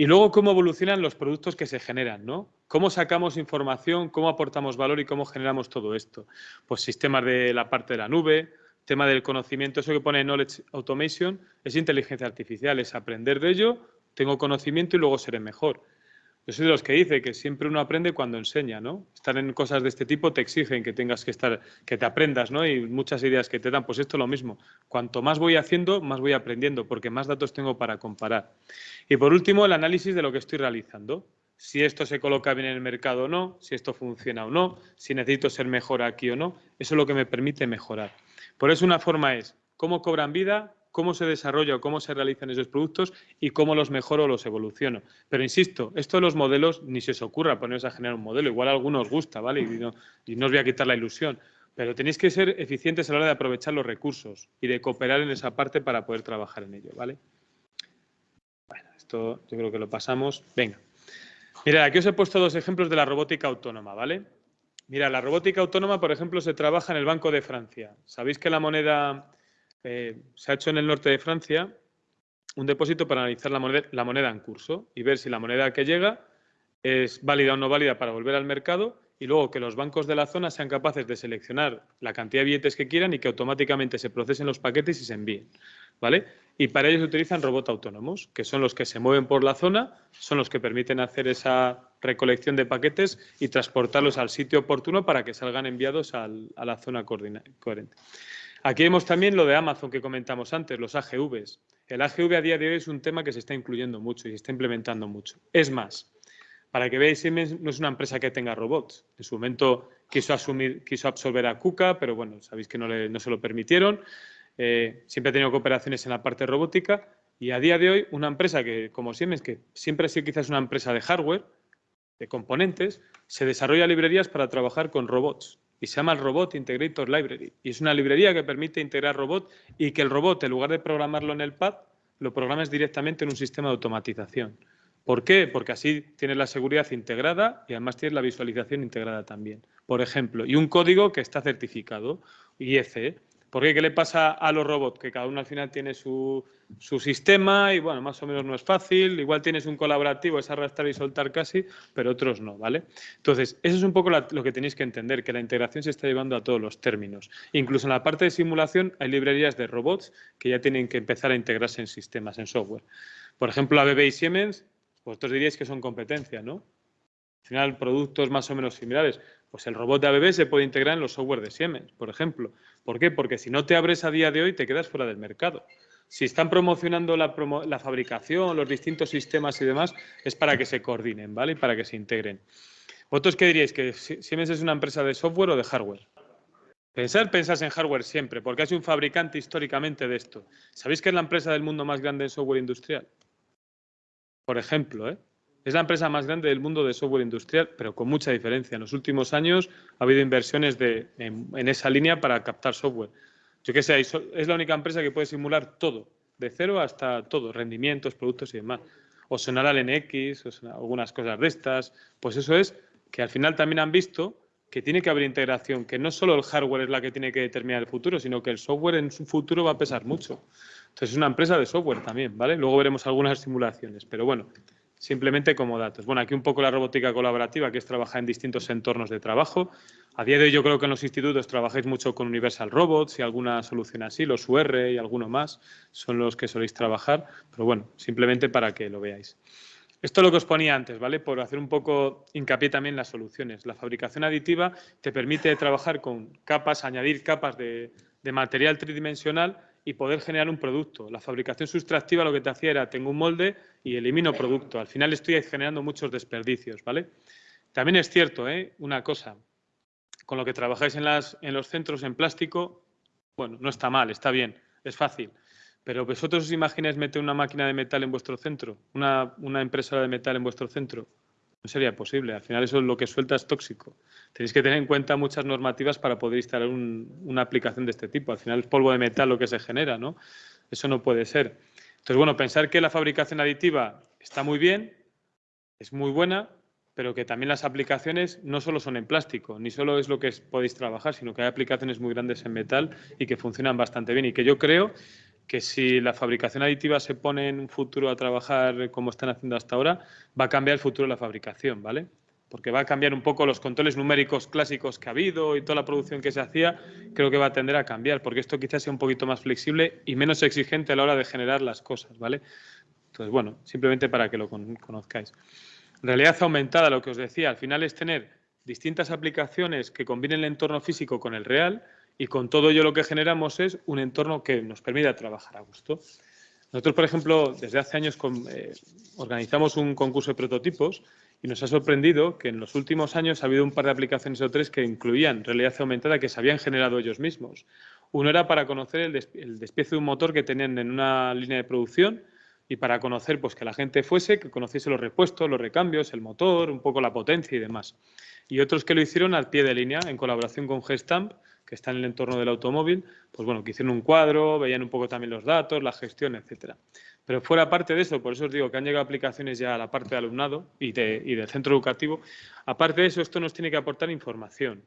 Y luego cómo evolucionan los productos que se generan, ¿no? Cómo sacamos información, cómo aportamos valor y cómo generamos todo esto. Pues sistemas de la parte de la nube, tema del conocimiento, eso que pone Knowledge Automation, es inteligencia artificial, es aprender de ello, tengo conocimiento y luego seré mejor. Yo soy de los que dice que siempre uno aprende cuando enseña, ¿no? Estar en cosas de este tipo te exigen que tengas que estar, que te aprendas, ¿no? Y muchas ideas que te dan, pues esto es lo mismo. Cuanto más voy haciendo, más voy aprendiendo, porque más datos tengo para comparar. Y por último, el análisis de lo que estoy realizando. Si esto se coloca bien en el mercado o no, si esto funciona o no, si necesito ser mejor aquí o no, eso es lo que me permite mejorar. Por eso una forma es cómo cobran vida, cómo se desarrolla o cómo se realizan esos productos y cómo los mejoro o los evoluciono. Pero insisto, esto de los modelos ni se os ocurra ponerse a generar un modelo. Igual a algunos os gusta, ¿vale? Y no, y no os voy a quitar la ilusión. Pero tenéis que ser eficientes a la hora de aprovechar los recursos y de cooperar en esa parte para poder trabajar en ello, ¿vale? Bueno, esto yo creo que lo pasamos. Venga. Mirad, aquí os he puesto dos ejemplos de la robótica autónoma, ¿vale? Mira, la robótica autónoma, por ejemplo, se trabaja en el Banco de Francia. Sabéis que la moneda eh, se ha hecho en el norte de Francia un depósito para analizar la moneda, en curso y ver si la moneda que llega es válida o no válida para volver al mercado y luego que los bancos de la zona sean capaces de seleccionar la cantidad de billetes que quieran y que automáticamente se procesen los paquetes y se envíen. ¿Vale? Y para ello se utilizan robots autónomos, que son los que se mueven por la zona, son los que permiten hacer esa recolección de paquetes y transportarlos al sitio oportuno para que salgan enviados a la zona coherente. Aquí vemos también lo de Amazon que comentamos antes, los AGVs. El AGV a día de hoy es un tema que se está incluyendo mucho y se está implementando mucho. Es más, para que veáis, Siemens no es una empresa que tenga robots. En su momento quiso, asumir, quiso absorber a KUKA, pero bueno, sabéis que no, se lo permitieron. Eh, siempre ha tenido cooperaciones en la parte robótica y a día de hoy una empresa que, como Siemens, que siempre ha sido quizás una empresa de hardware, de componentes, se desarrolla librerías para trabajar con robots y se llama el Robot Integrator Library. Y es una librería que permite integrar robot y que el robot, en lugar de programarlo en el pad, lo programes directamente en un sistema de automatización. ¿Por qué? Porque así tienes la seguridad integrada y además tienes la visualización integrada también. Por ejemplo, y un código que está certificado, IEC, ¿Por qué? ¿Qué le pasa a los robots? Que cada uno al final tiene su, sistema y, bueno, más o menos no es fácil. Igual tienes un colaborativo, es arrastrar y soltar casi, pero otros no, ¿vale? Entonces, eso es un poco lo que tenéis que entender, que la integración se está llevando a todos los términos. Incluso en la parte de simulación hay librerías de robots que ya tienen que empezar a integrarse en sistemas, en software. Por ejemplo, ABB y Siemens, vosotros diríais que son competencia, ¿no? Al final, productos más o menos similares. Pues el robot de ABB se puede integrar en los software de Siemens, por ejemplo. ¿Por qué? Porque si no te abres a día de hoy, te quedas fuera del mercado. Si están promocionando la, fabricación, los distintos sistemas y demás, es para que se coordinen, ¿vale? Y para que se integren. ¿Vosotros qué diríais? ¿Que Siemens es una empresa de software o de hardware? Pensar, pensás en hardware siempre, porque es un fabricante históricamente de esto. ¿Sabéis que es la empresa del mundo más grande en software industrial? Por ejemplo, ¿eh? Es la empresa más grande del mundo de software industrial, pero con mucha diferencia. En los últimos años ha habido inversiones en, esa línea para captar software. Yo qué sé, es la única empresa que puede simular todo, de cero hasta todo, rendimientos, productos y demás. O sonar al NX, o algunas cosas de estas. Pues eso es que al final también han visto que tiene que haber integración, que no solo el hardware es la que tiene que determinar el futuro, sino que el software en su futuro va a pesar mucho. Entonces es una empresa de software también, ¿vale? Luego veremos algunas simulaciones, pero bueno, simplemente como datos. Bueno, aquí un poco la robótica colaborativa, que es trabajar en distintos entornos de trabajo. A día de hoy yo creo que en los institutos trabajáis mucho con Universal Robots y alguna solución así, los UR y alguno más son los que soléis trabajar, pero bueno, simplemente para que lo veáis. Esto es lo que os ponía antes, ¿vale? Por hacer un poco hincapié también en las soluciones. La fabricación aditiva te permite trabajar con capas, añadir capas de, de material tridimensional y poder generar un producto. La fabricación sustractiva lo que te hacía era, tengo un molde y elimino producto. Al final estoy generando muchos desperdicios, ¿vale? También es cierto, ¿eh? Una cosa, con lo que trabajáis en, las, en los centros en plástico, bueno, no está mal, está bien, es fácil. Pero vosotros os imagináis meter una máquina de metal en vuestro centro, una, una impresora de metal en vuestro centro. No sería posible. Al final eso es lo que suelta es tóxico. Tenéis que tener en cuenta muchas normativas para poder instalar una aplicación de este tipo. Al final es polvo de metal lo que se genera, ¿no? Eso no puede ser. Entonces, bueno, pensar que la fabricación aditiva está muy bien, es muy buena, pero que también las aplicaciones no solo son en plástico, ni solo es lo que podéis trabajar, sino que hay aplicaciones muy grandes en metal y que funcionan bastante bien y que yo creo que si la fabricación aditiva se pone en un futuro a trabajar como están haciendo hasta ahora, va a cambiar el futuro de la fabricación, ¿vale? Porque va a cambiar un poco los controles numéricos clásicos que ha habido y toda la producción que se hacía, creo que va a tender a cambiar, porque esto quizás sea un poquito más flexible y menos exigente a la hora de generar las cosas, ¿vale? Entonces, bueno, simplemente para que lo conozcáis. Realidad aumentada, lo que os decía, al final es tener distintas aplicaciones que combinen el entorno físico con el real, y con todo ello lo que generamos es un entorno que nos permita trabajar a gusto. Nosotros, por ejemplo, desde hace años eh, organizamos un concurso de prototipos y nos ha sorprendido que en los últimos años ha habido un par de aplicaciones o tres que incluían realidad aumentada que se habían generado ellos mismos. Uno era para conocer el, despiece de un motor que tenían en una línea de producción y para conocer pues, que la gente fuese, que conociese los repuestos, los recambios, el motor, un poco la potencia y demás. Y otros que lo hicieron al pie de línea en colaboración con Gestamp que está en el entorno del automóvil, pues bueno, que hicieron un cuadro, veían un poco también los datos, la gestión, etcétera. Pero fuera parte de eso, por eso os digo que han llegado aplicaciones ya a la parte de alumnado y, del centro educativo, aparte de eso, esto nos tiene que aportar información.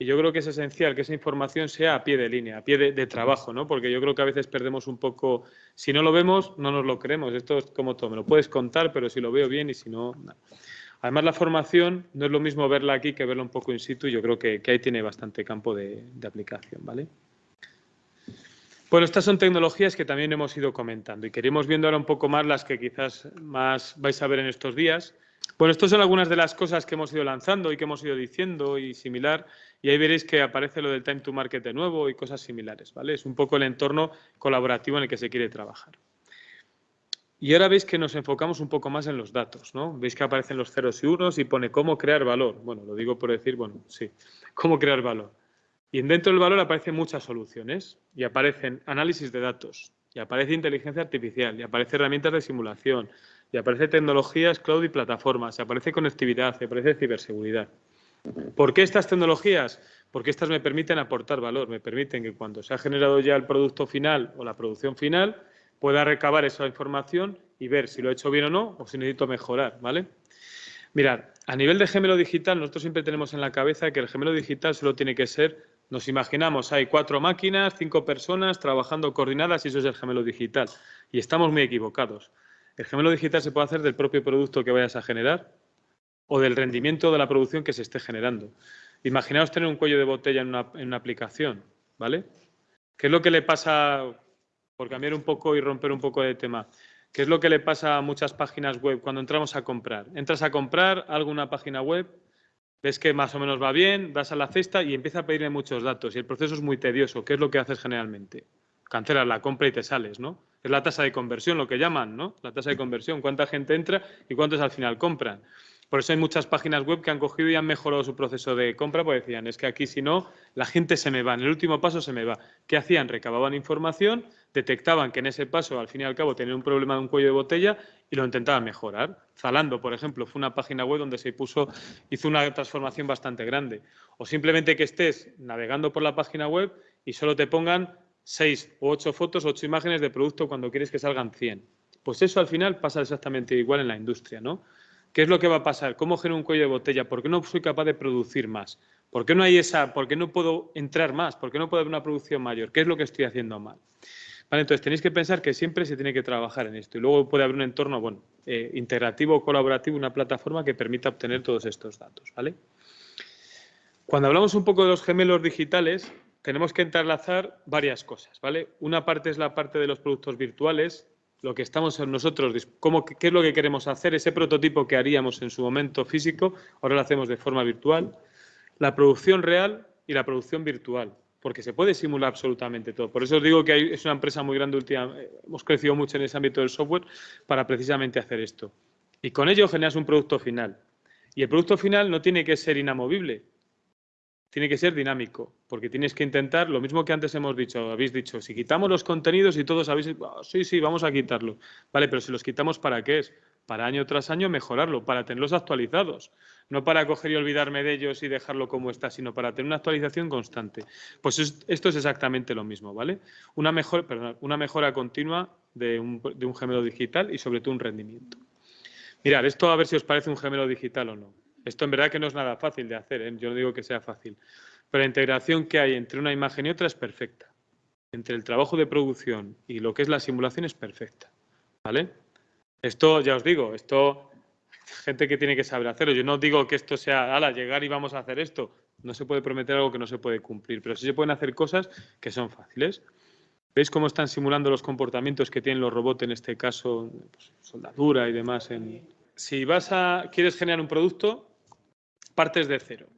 Y yo creo que es esencial que esa información sea a pie de línea, a pie de, trabajo, ¿no? Porque yo creo que a veces perdemos un poco, si no lo vemos, no nos lo creemos. Esto es como todo, me lo puedes contar, pero si lo veo bien y si no, Además, la formación no es lo mismo verla aquí que verla un poco in situ yo creo que, ahí tiene bastante campo de, aplicación, ¿vale? Bueno, estas son tecnologías que también hemos ido comentando y queremos viendo ahora un poco más las que quizás más vais a ver en estos días. Bueno, estas son algunas de las cosas que hemos ido lanzando y que hemos ido diciendo y similar. Y ahí veréis que aparece lo del time to market de nuevo y cosas similares, ¿vale? Es un poco el entorno colaborativo en el que se quiere trabajar. Y ahora veis que nos enfocamos un poco más en los datos, ¿no? Veis que aparecen los ceros y unos y pone cómo crear valor. Bueno, lo digo por decir, bueno, sí, cómo crear valor. Y dentro del valor aparecen muchas soluciones y aparecen análisis de datos, y aparece inteligencia artificial, y aparece herramientas de simulación, y aparece tecnologías, cloud y plataformas, y aparece conectividad, y aparece ciberseguridad. ¿Por qué estas tecnologías? Porque estas me permiten aportar valor, me permiten que cuando se ha generado ya el producto final o la producción final, pueda recabar esa información y ver si lo he hecho bien o no o si necesito mejorar, ¿vale? Mirad, a nivel de gemelo digital, nosotros siempre tenemos en la cabeza que el gemelo digital solo tiene que ser, nos imaginamos, hay cuatro máquinas, cinco personas trabajando coordinadas y eso es el gemelo digital. Y estamos muy equivocados. El gemelo digital se puede hacer del propio producto que vayas a generar o del rendimiento de la producción que se esté generando. Imaginaos tener un cuello de botella en una, una aplicación, ¿vale? ¿Qué es lo que le pasa por cambiar un poco y romper un poco de tema. ¿Qué es lo que le pasa a muchas páginas web cuando entramos a comprar? Entras a comprar alguna página web, ves que más o menos va bien, das a la cesta y empieza a pedirle muchos datos y el proceso es muy tedioso. ¿Qué es lo que haces generalmente? Cancelas la compra y te sales, ¿no? Es la tasa de conversión, lo que llaman, ¿no? La tasa de conversión, cuánta gente entra y cuántos al final compran. Por eso hay muchas páginas web que han cogido y han mejorado su proceso de compra, porque decían, es que aquí si no, la gente se me va, en el último paso se me va. ¿Qué hacían? Recababan información, detectaban que en ese paso, al fin y al cabo, tenían un problema de un cuello de botella y lo intentaban mejorar. Zalando, por ejemplo, fue una página web donde se puso, hizo una transformación bastante grande. O simplemente que estés navegando por la página web y solo te pongan seis o ocho fotos, ocho imágenes de producto cuando quieres que salgan 100. Pues eso al final pasa exactamente igual en la industria, ¿no? ¿Qué es lo que va a pasar? ¿Cómo genero un cuello de botella? ¿Por qué no soy capaz de producir más? ¿Por qué no hay esa, por qué no puedo entrar más? ¿Por qué no puedo haber una producción mayor? ¿Qué es lo que estoy haciendo mal? Vale, entonces tenéis que pensar que siempre se tiene que trabajar en esto y luego puede haber un entorno bueno, eh, integrativo colaborativo, una plataforma que permita obtener todos estos datos. ¿vale? Cuando hablamos un poco de los gemelos digitales, tenemos que entrelazar varias cosas. ¿vale? Una parte es la parte de los productos virtuales, lo que estamos nosotros, cómo, qué es lo que queremos hacer, ese prototipo que haríamos en su momento físico, ahora lo hacemos de forma virtual, la producción real y la producción virtual, porque se puede simular absolutamente todo. Por eso os digo que es una empresa muy grande, última, hemos crecido mucho en ese ámbito del software para precisamente hacer esto. Y con ello generas un producto final. Y el producto final no tiene que ser inamovible, tiene que ser dinámico, porque tienes que intentar, lo mismo que antes hemos dicho, habéis dicho, si quitamos los contenidos y todos habéis, oh, sí, sí, vamos a quitarlo. Vale, pero si los quitamos, ¿para qué es? Para año tras año mejorarlo, para tenerlos actualizados. No para coger y olvidarme de ellos y dejarlo como está, sino para tener una actualización constante. Pues esto es exactamente lo mismo, ¿vale? Una, mejor, una mejora continua de un, de un gemelo digital y sobre todo un rendimiento. Mirad, esto a ver si os parece un gemelo digital o no. Esto en verdad que no es nada fácil de hacer, ¿eh? yo no digo que sea fácil, pero la integración que hay entre una imagen y otra es perfecta. Entre el trabajo de producción y lo que es la simulación es perfecta. ¿Vale? Esto, ya os digo, esto, gente que tiene que saber hacerlo. Yo no digo que esto sea, ala, llegar y vamos a hacer esto. No se puede prometer algo que no se puede cumplir, pero sí se pueden hacer cosas que son fáciles. ¿Veis cómo están simulando los comportamientos que tienen los robots, en este caso, pues, soldadura y demás? Si vas a, quieres generar un producto, partes de cero.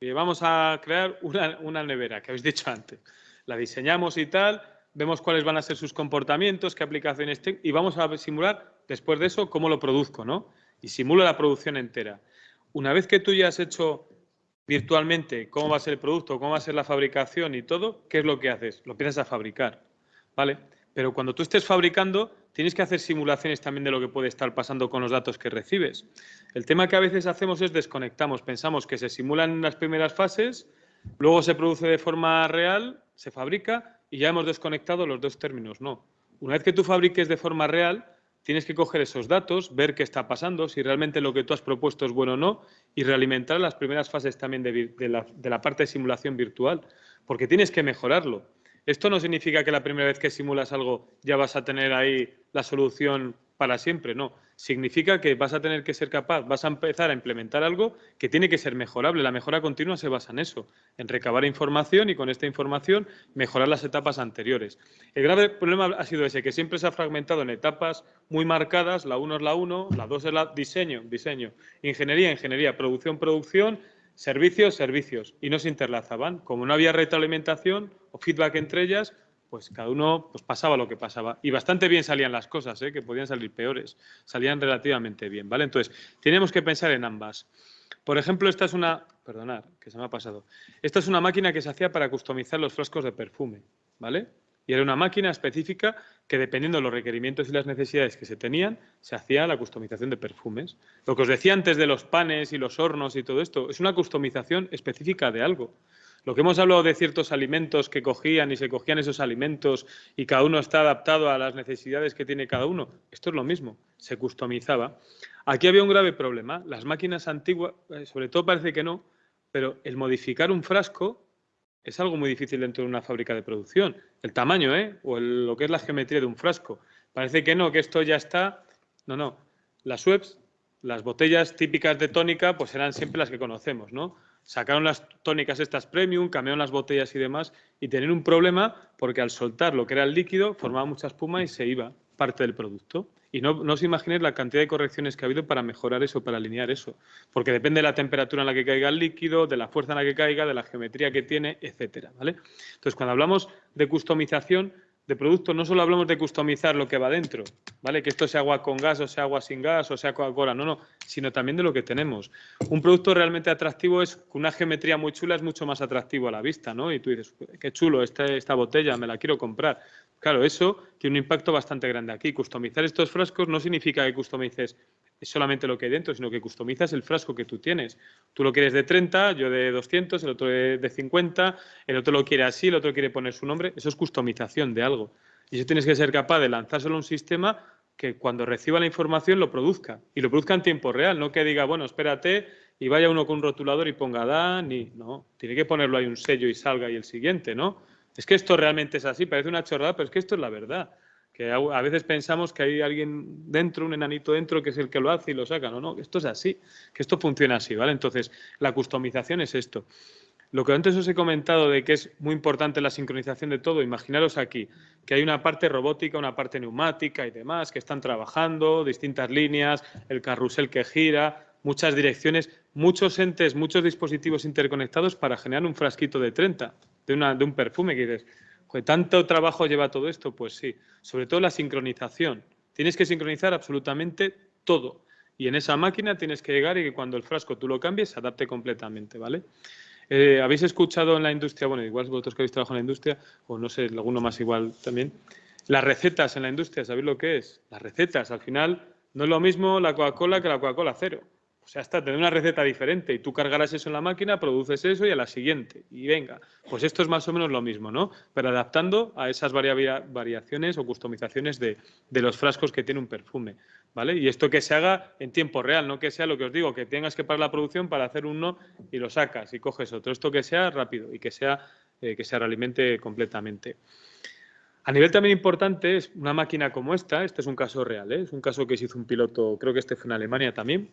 Y vamos a crear una, nevera, que habéis dicho antes. La diseñamos y tal, vemos cuáles van a ser sus comportamientos, qué aplicaciones tengo, y vamos a simular, después de eso, cómo lo produzco, ¿no? Y simulo la producción entera. Una vez que tú ya has hecho virtualmente cómo va a ser el producto, cómo va a ser la fabricación y todo, ¿qué es lo que haces? Lo empiezas a fabricar, ¿vale? Pero cuando tú estés fabricando, tienes que hacer simulaciones también de lo que puede estar pasando con los datos que recibes. El tema que a veces hacemos es desconectamos, pensamos que se simulan las primeras fases, luego se produce de forma real, se fabrica y ya hemos desconectado los dos términos. No. Una vez que tú fabriques de forma real, tienes que coger esos datos, ver qué está pasando, si realmente lo que tú has propuesto es bueno o no y realimentar las primeras fases también de, la, de la parte de simulación virtual, porque tienes que mejorarlo. Esto no significa que la primera vez que simulas algo ya vas a tener ahí la solución para siempre, no. Significa que vas a tener que ser capaz, vas a empezar a implementar algo que tiene que ser mejorable. La mejora continua se basa en eso, en recabar información y con esta información mejorar las etapas anteriores. El grave problema ha sido ese, que siempre se ha fragmentado en etapas muy marcadas, la 1 es la 1, la 2 es la diseño, diseño, ingeniería, ingeniería, producción, producción, servicios, servicios, y no se interlazaban. Como no había retroalimentación o feedback entre ellas, pues cada uno pues pasaba lo que pasaba. Y bastante bien salían las cosas, ¿eh? que podían salir peores. Salían relativamente bien, ¿vale? Entonces, tenemos que pensar en ambas. Por ejemplo, esta es una... Perdonad, que se me ha pasado. Esta es una máquina que se hacía para customizar los frascos de perfume, ¿vale? Y era una máquina específica que, dependiendo de los requerimientos y las necesidades que se tenían, se hacía la customización de perfumes. Lo que os decía antes de los panes y los hornos y todo esto, es una customización específica de algo. Lo que hemos hablado de ciertos alimentos que cogían y se cogían esos alimentos y cada uno está adaptado a las necesidades que tiene cada uno, esto es lo mismo, se customizaba. Aquí había un grave problema. Las máquinas antiguas, eh, sobre todo parece que no, pero el modificar un frasco es algo muy difícil dentro de una fábrica de producción. El tamaño, ¿eh? O lo que es la geometría de un frasco. Parece que no, que esto ya está. No, no. Las webs, las botellas típicas de tónica, pues eran siempre las que conocemos, ¿no? sacaron las tónicas estas premium, cambiaron las botellas y demás, y tenían un problema porque al soltar lo que era el líquido formaba mucha espuma y se iba parte del producto. Y no, os imaginéis la cantidad de correcciones que ha habido para mejorar eso, para alinear eso. Porque depende de la temperatura en la que caiga el líquido, de la fuerza en la que caiga, de la geometría que tiene, etcétera. ¿vale? Entonces, cuando hablamos de customización, de producto no solo hablamos de customizar lo que va dentro, ¿vale? Que esto sea agua con gas o sea agua sin gas o sea Coca-Cola, no, no, sino también de lo que tenemos. Un producto realmente atractivo es con una geometría muy chula es mucho más atractivo a la vista, ¿no? Y tú dices, qué chulo esta, esta botella, me la quiero comprar. Claro, eso tiene un impacto bastante grande aquí. Customizar estos frascos no significa que customices solamente lo que hay dentro, sino que customizas el frasco que tú tienes. Tú lo quieres de 30, yo de 200, el otro de 50, el otro lo quiere así, el otro quiere poner su nombre. Eso es customización de algo. Y eso tienes que ser capaz de lanzárselo a un sistema que cuando reciba la información lo produzca. Y lo produzca en tiempo real, no que diga, bueno, espérate y vaya uno con un rotulador y ponga Dan y no. Tiene que ponerlo ahí un sello y salga y el siguiente, ¿no? Es que esto realmente es así, parece una chorrada, pero es que esto es la verdad que a veces pensamos que hay alguien dentro, un enanito dentro, que es el que lo hace y lo saca. No, no, esto es así, que esto funciona así, ¿vale? Entonces, la customización es esto. Lo que antes os he comentado de que es muy importante la sincronización de todo, imaginaros aquí que hay una parte robótica, una parte neumática y demás que están trabajando, distintas líneas, el carrusel que gira, muchas direcciones, muchos entes, muchos dispositivos interconectados para generar un frasquito de 30, de, una, de un perfume que dices, ¿Tanto trabajo lleva todo esto? Pues sí, sobre todo la sincronización. Tienes que sincronizar absolutamente todo. Y en esa máquina tienes que llegar y que cuando el frasco tú lo cambies se adapte completamente, ¿vale? Eh, ¿Habéis escuchado en la industria, bueno, igual vosotros que habéis trabajado en la industria, o no sé, alguno más igual también, las recetas en la industria, ¿sabéis lo que es? Las recetas, al final, no es lo mismo la Coca-Cola que la Coca-Cola cero. O sea, está, tener una receta diferente y tú cargarás eso en la máquina, produces eso y a la siguiente. Y venga, pues esto es más o menos lo mismo, ¿no? Pero adaptando a esas variaciones o customizaciones de, los frascos que tiene un perfume, ¿vale? Y esto que se haga en tiempo real, no que sea lo que os digo, que tengas que parar la producción para hacer uno y lo sacas y coges otro. Esto que sea rápido y que, sea, eh, que se realimente completamente. A nivel también importante es una máquina como esta, este es un caso real, ¿eh? es un caso que se hizo un piloto, creo que este fue en Alemania también,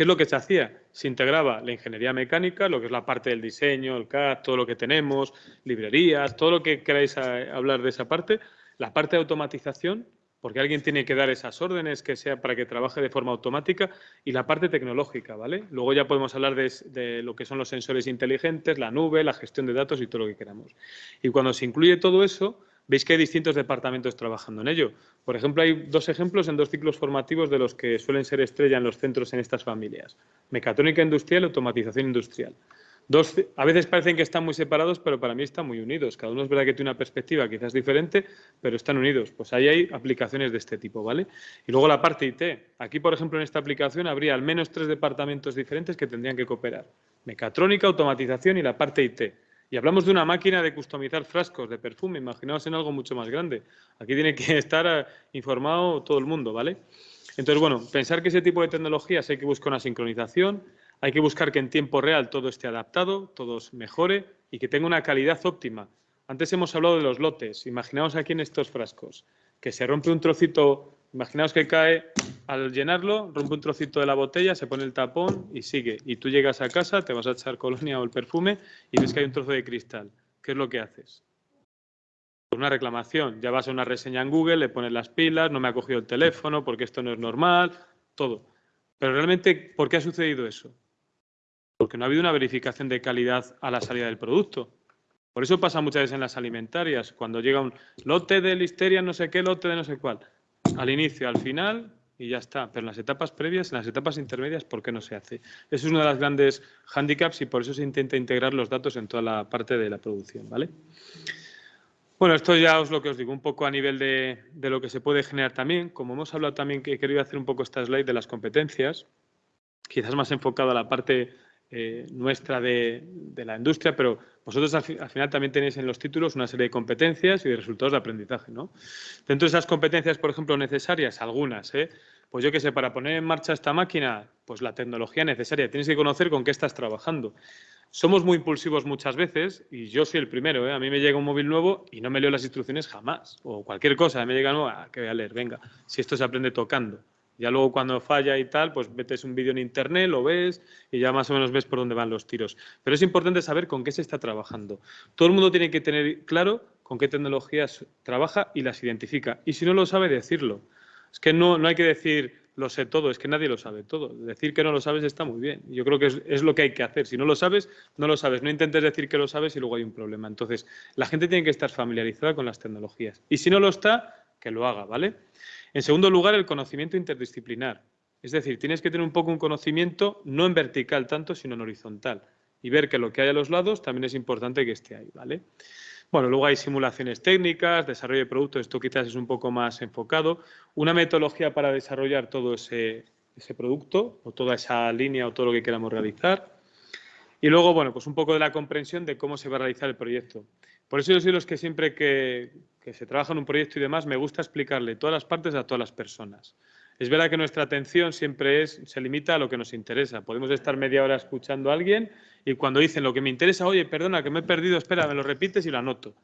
¿Qué es lo que se hacía? Se integraba la ingeniería mecánica, lo que es la parte del diseño, el CAD, todo lo que tenemos, librerías, todo lo que queráis hablar de esa parte, la parte de automatización, porque alguien tiene que dar esas órdenes que sea para que trabaje de forma automática, y la parte tecnológica, ¿vale? Luego ya podemos hablar de, de lo que son los sensores inteligentes, la nube, la gestión de datos y todo lo que queramos. Y cuando se incluye todo eso, veis que hay distintos departamentos trabajando en ello. Por ejemplo, hay dos ejemplos en dos ciclos formativos de los que suelen ser estrella en los centros en estas familias. Mecatrónica industrial y automatización industrial. Dos, a veces parecen que están muy separados, pero para mí están muy unidos. Cada uno es verdad que tiene una perspectiva quizás diferente, pero están unidos. Pues ahí hay aplicaciones de este tipo, ¿vale? Y luego la parte IT. Aquí, por ejemplo, en esta aplicación habría al menos tres departamentos diferentes que tendrían que cooperar. Mecatrónica, automatización y la parte IT. Y hablamos de una máquina de customizar frascos de perfume, imaginaos en algo mucho más grande. Aquí tiene que *laughs* estar eh, informado todo el mundo, ¿vale? Entonces, bueno, pensar que ese tipo de tecnologías hay que buscar una sincronización, hay que buscar que en tiempo real todo esté adaptado, todo mejore y que tenga una calidad óptima. Antes hemos hablado de los lotes. Imaginaos aquí en estos frascos, que se rompe un trocito Imaginaos que cae al llenarlo, rompe un trocito de la botella, se pone el tapón y sigue. Y tú llegas a casa, te vas a echar colonia o el perfume y ves que hay un trozo de cristal. ¿Qué es lo que haces? una reclamación. Ya vas a una reseña en Google, le pones las pilas, no me ha cogido el teléfono porque esto no es normal, todo. Pero realmente, ¿por qué ha sucedido eso? Porque no ha habido una verificación de calidad a la salida del producto. Por eso pasa muchas veces en las alimentarias, cuando llega un lote de listeria, no sé qué, lote de no sé cuál. Al inicio, al final, y ya está. Pero en las etapas previas, en las etapas intermedias, ¿por qué no se hace? Eso es uno de los grandes handicaps y por eso se intenta integrar los datos en toda la parte de la producción, ¿vale? Bueno, esto ya os lo que os digo, un poco a nivel de, lo que se puede generar también. Como hemos hablado también, que he querido hacer un poco esta slide de las competencias, quizás más enfocado a la parte eh, nuestra de, la industria, pero vosotros al, final también tenéis en los títulos una serie de competencias y de resultados de aprendizaje. ¿no? Dentro de esas competencias, por ejemplo, necesarias, algunas, ¿eh? pues yo qué sé, para poner en marcha esta máquina, pues la tecnología necesaria, tienes que conocer con qué estás trabajando. Somos muy impulsivos muchas veces y yo soy el primero. ¿eh? A mí me llega un móvil nuevo y no me leo las instrucciones jamás. O cualquier cosa, me llega nueva, que voy a leer, venga, si esto se aprende tocando. Ya luego cuando falla y tal, pues metes un vídeo en internet, lo ves y ya más o menos ves por dónde van los tiros. Pero es importante saber con qué se está trabajando. Todo el mundo tiene que tener claro con qué tecnologías trabaja y las identifica. Y si no lo sabe, decirlo. Es que no, no hay que decir, lo sé todo, es que nadie lo sabe todo. Decir que no lo sabes está muy bien. Yo creo que es, lo que hay que hacer. Si no lo sabes, no lo sabes. No intentes decir que lo sabes y luego hay un problema. Entonces, la gente tiene que estar familiarizada con las tecnologías. Y si no lo está, que lo haga, ¿vale? En segundo lugar, el conocimiento interdisciplinar. Es decir, tienes que tener un poco un conocimiento no en vertical tanto, sino en horizontal. Y ver que lo que hay a los lados también es importante que esté ahí, ¿vale? Bueno, luego hay simulaciones técnicas, desarrollo de productos, esto quizás es un poco más enfocado. Una metodología para desarrollar todo ese, producto o toda esa línea o todo lo que queramos realizar. Y luego, bueno, pues un poco de la comprensión de cómo se va a realizar el proyecto. Por eso yo soy los que siempre que, se trabaja en un proyecto y demás, me gusta explicarle todas las partes a todas las personas. Es verdad que nuestra atención siempre se limita a lo que nos interesa. Podemos estar media hora escuchando a alguien y cuando dicen lo que me interesa, oye, perdona, que me he perdido, espera, me lo repites y lo anoto.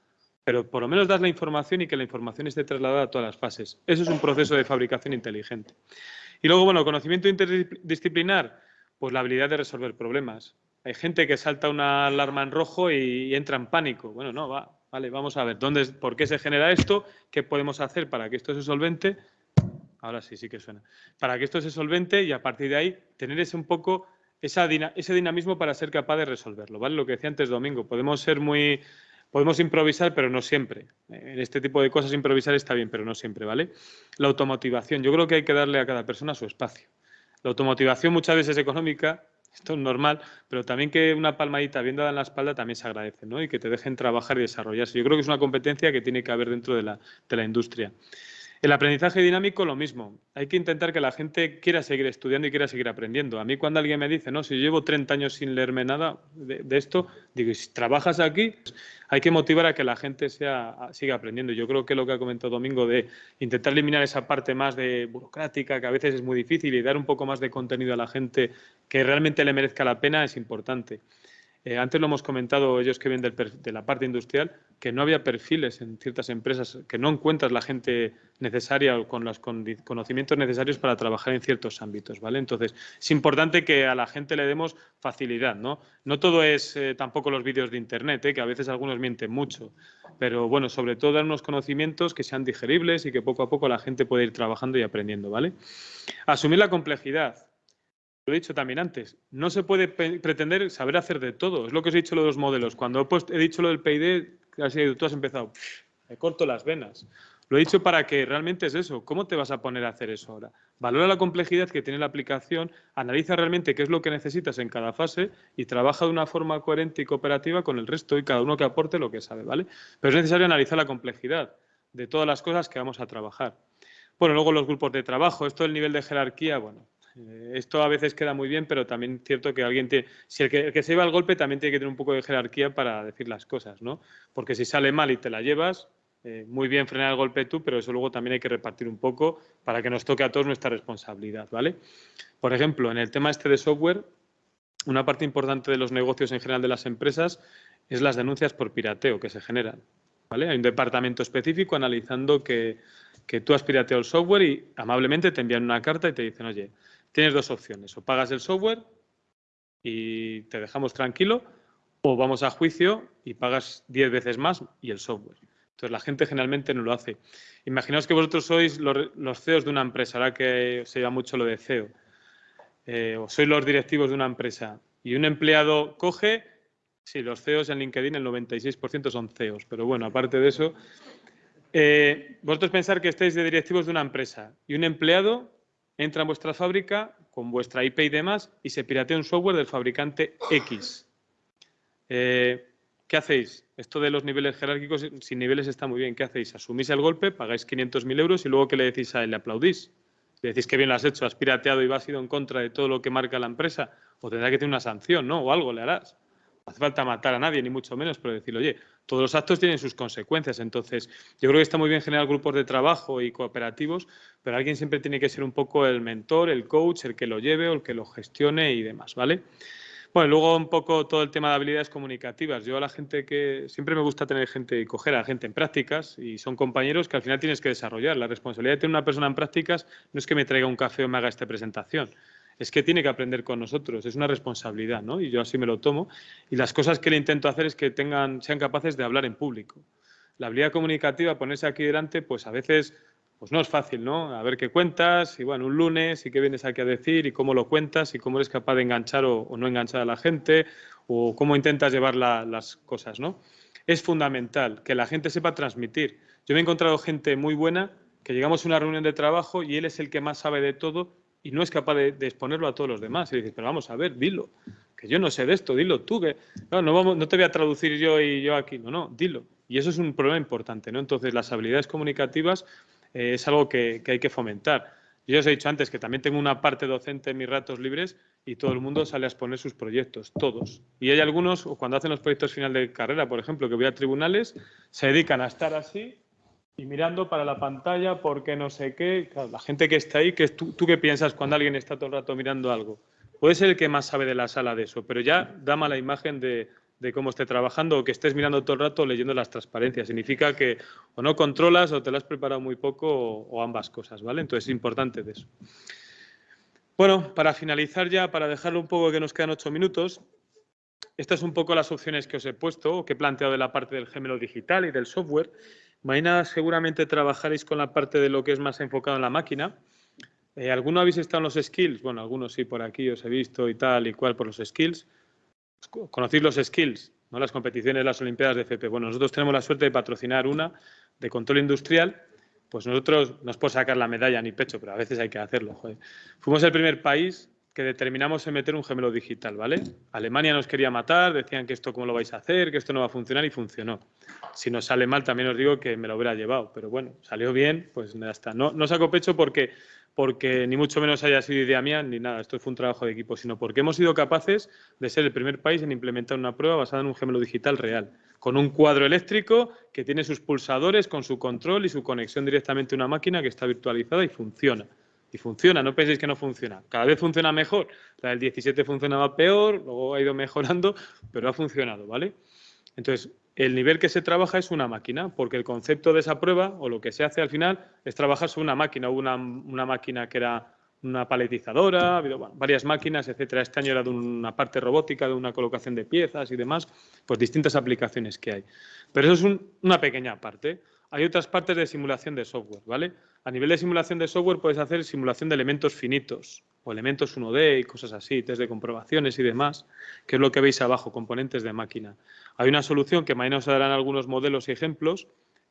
Pero por lo menos das la información y que la información esté trasladada a todas las fases. Eso es un proceso de fabricación inteligente. Y luego, bueno, conocimiento interdisciplinar, pues la habilidad de resolver problemas. Hay gente que salta una alarma en rojo y, entra en pánico. Bueno, no, va, vale, vamos a ver, ¿dónde, ¿por qué se genera esto? ¿Qué podemos hacer para que esto se solvente? Ahora sí, sí que suena. Para que esto se solvente y a partir de ahí tener ese un poco esa, ese dinamismo para ser capaz de resolverlo, ¿vale? Lo que decía antes Domingo, podemos ser muy podemos improvisar, pero no siempre. En este tipo de cosas improvisar está bien, pero no siempre, ¿vale? La automotivación, yo creo que hay que darle a cada persona su espacio. La automotivación muchas veces es económica, esto es normal, pero también que una palmadita bien dada en la espalda también se agradece, ¿no? Y que te dejen trabajar y desarrollarse. Yo creo que es una competencia que tiene que haber dentro de la, de la industria. El aprendizaje dinámico, lo mismo. Hay que intentar que la gente quiera seguir estudiando y quiera seguir aprendiendo. A mí cuando alguien me dice, no, si llevo 30 años sin leerme nada de, esto, digo, si trabajas aquí, hay que motivar a que la gente sea, siga aprendiendo. Yo creo que lo que ha comentado Domingo de intentar eliminar esa parte más de burocrática, que a veces es muy difícil, y dar un poco más de contenido a la gente que realmente le merezca la pena, es importante. Eh, antes lo hemos comentado ellos que vienen de la parte industrial, que no había perfiles en ciertas empresas, que no encuentras la gente necesaria o con los conocimientos necesarios para trabajar en ciertos ámbitos, ¿vale? Entonces, es importante que a la gente le demos facilidad, ¿no? No todo es eh, tampoco los vídeos de Internet, ¿eh? que a veces algunos mienten mucho, pero bueno, sobre todo dar unos conocimientos que sean digeribles y que poco a poco la gente pueda ir trabajando y aprendiendo, ¿vale? Asumir la complejidad lo he dicho también antes, no se puede pretender saber hacer de todo. Es lo que os he dicho lo de los modelos. Cuando he, dicho lo del PID, tú has empezado, me corto las venas. Lo he dicho para que realmente es eso. ¿Cómo te vas a poner a hacer eso ahora? Valora la complejidad que tiene la aplicación, analiza realmente qué es lo que necesitas en cada fase y trabaja de una forma coherente y cooperativa con el resto y cada uno que aporte lo que sabe, ¿vale? Pero es necesario analizar la complejidad de todas las cosas que vamos a trabajar. Bueno, luego los grupos de trabajo, esto del nivel de jerarquía, bueno, eh, esto a veces queda muy bien, pero también es cierto que alguien tiene, si el que, se lleva el golpe también tiene que tener un poco de jerarquía para decir las cosas, ¿no? Porque si sale mal y te la llevas, eh, muy bien frenar el golpe tú, pero eso luego también hay que repartir un poco para que nos toque a todos nuestra responsabilidad, ¿vale? Por ejemplo, en el tema este de software, una parte importante de los negocios en general de las empresas es las denuncias por pirateo que se generan, ¿vale? Hay un departamento específico analizando que que tú has pirateado el software y amablemente te envían una carta y te dicen, oye, tienes dos opciones, o pagas el software y te dejamos tranquilo, o vamos a juicio y pagas 10 veces más y el software. Entonces la gente generalmente no lo hace. Imaginaos que vosotros sois los, CEOs de una empresa, ahora que se llama mucho lo de CEO, eh, o sois los directivos de una empresa y un empleado coge, sí, los CEOs en LinkedIn el 96% son CEOs, pero bueno, aparte de eso, eh, vosotros pensar que estáis de directivos de una empresa y un empleado entra en vuestra fábrica con vuestra IP y demás y se piratea un software del fabricante X. Eh, ¿Qué hacéis? Esto de los niveles jerárquicos, sin niveles está muy bien. ¿Qué hacéis? Asumís el golpe, pagáis 500.000 euros y luego ¿qué le decís a él? ¿Le aplaudís? Le decís que bien lo has hecho, has pirateado y vas ido en contra de todo lo que marca la empresa. O tendrá que tener una sanción, ¿no? O algo le harás. Hace falta matar a nadie, ni mucho menos, pero decir, oye, todos los actos tienen sus consecuencias. Entonces, yo creo que está muy bien generar grupos de trabajo y cooperativos, pero alguien siempre tiene que ser un poco el mentor, el coach, el que lo lleve o el que lo gestione y demás, ¿vale? Bueno, luego un poco todo el tema de habilidades comunicativas. Yo a la gente que siempre me gusta tener gente y coger a gente en prácticas y son compañeros que al final tienes que desarrollar. La responsabilidad de tener una persona en prácticas no es que me traiga un café o me haga esta presentación. Es que tiene que aprender con nosotros, es una responsabilidad, ¿no? Y yo así me lo tomo. Y las cosas que le intento hacer es que tengan, sean capaces de hablar en público. La habilidad comunicativa, ponerse aquí delante, pues a veces pues no es fácil, ¿no? A ver qué cuentas y bueno, un lunes y qué vienes aquí a decir y cómo lo cuentas y cómo eres capaz de enganchar o, no enganchar a la gente o cómo intentas llevar las cosas, ¿no? Es fundamental que la gente sepa transmitir. Yo me he encontrado gente muy buena que llegamos a una reunión de trabajo y él es el que más sabe de todo y no es capaz de, exponerlo a todos los demás. Y dices, pero vamos a ver, dilo, que yo no sé de esto, dilo tú, que no, no, vamos, no te voy a traducir yo y yo aquí, no, no, dilo. Y eso es un problema importante, ¿no? Entonces, las habilidades comunicativas eh, es algo que, hay que fomentar. Yo os he dicho antes que también tengo una parte docente en mis ratos libres y todo el mundo sale a exponer sus proyectos, todos. Y hay algunos, cuando hacen los proyectos final de carrera, por ejemplo, que voy a tribunales, se dedican a estar así y mirando para la pantalla porque no sé qué. la gente que está ahí, que tú, ¿tú qué piensas cuando alguien está todo el rato mirando algo? Puede ser el que más sabe de la sala de eso, pero ya da mala imagen de, cómo esté trabajando o que estés mirando todo el rato leyendo las transparencias. Significa que o no controlas o te lo has preparado muy poco o, ambas cosas, ¿vale? Entonces es importante de eso. Bueno, para finalizar ya, para dejarlo un poco que nos quedan ocho minutos, estas son un poco las opciones que os he puesto o que he planteado de la parte del gemelo digital y del software. Mañana seguramente trabajaréis con la parte de lo que es más enfocado en la máquina. Eh, ¿Alguno habéis estado en los skills? Bueno, algunos sí, por aquí os he visto y tal y cual por los skills conocéis los skills, ¿no? las competiciones, las Olimpiadas de FP. Bueno, nosotros tenemos la suerte de patrocinar una de control industrial, pues nosotros no os puedo sacar la medalla ni pecho, pero a veces hay que hacerlo. Fuimos el primer país que determinamos en meter un gemelo digital, ¿vale? Alemania nos quería matar, decían que esto cómo lo vais a hacer, que esto no va a funcionar y funcionó. Si nos sale mal también os digo que me lo hubiera llevado, pero bueno, salió bien, pues ya está. No, no saco pecho porque porque ni mucho menos haya sido idea mía ni nada, esto fue un trabajo de equipo, sino porque hemos sido capaces de ser el primer país en implementar una prueba basada en un gemelo digital real, con un cuadro eléctrico que tiene sus pulsadores, con su control y su conexión directamente a una máquina que está virtualizada y funciona. Funciona, no penséis que no funciona. Cada vez funciona mejor. La del 17 funcionaba peor, luego ha ido mejorando, pero ha funcionado, ¿vale? Entonces, el nivel que se trabaja es una máquina, porque el concepto de esa prueba o lo que se hace al final es trabajar sobre una máquina. Hubo una, máquina que era una paletizadora, varias máquinas, etcétera. Este año era de una parte robótica, de una colocación de piezas y demás, pues distintas aplicaciones que hay. Pero eso es una pequeña parte. Hay otras partes de simulación de software, ¿vale? A nivel de simulación de software puedes hacer simulación de elementos finitos o elementos 1D y cosas así, test de comprobaciones y demás, que es lo que veis abajo, componentes de máquina. Hay una solución que mañana os darán algunos modelos y ejemplos,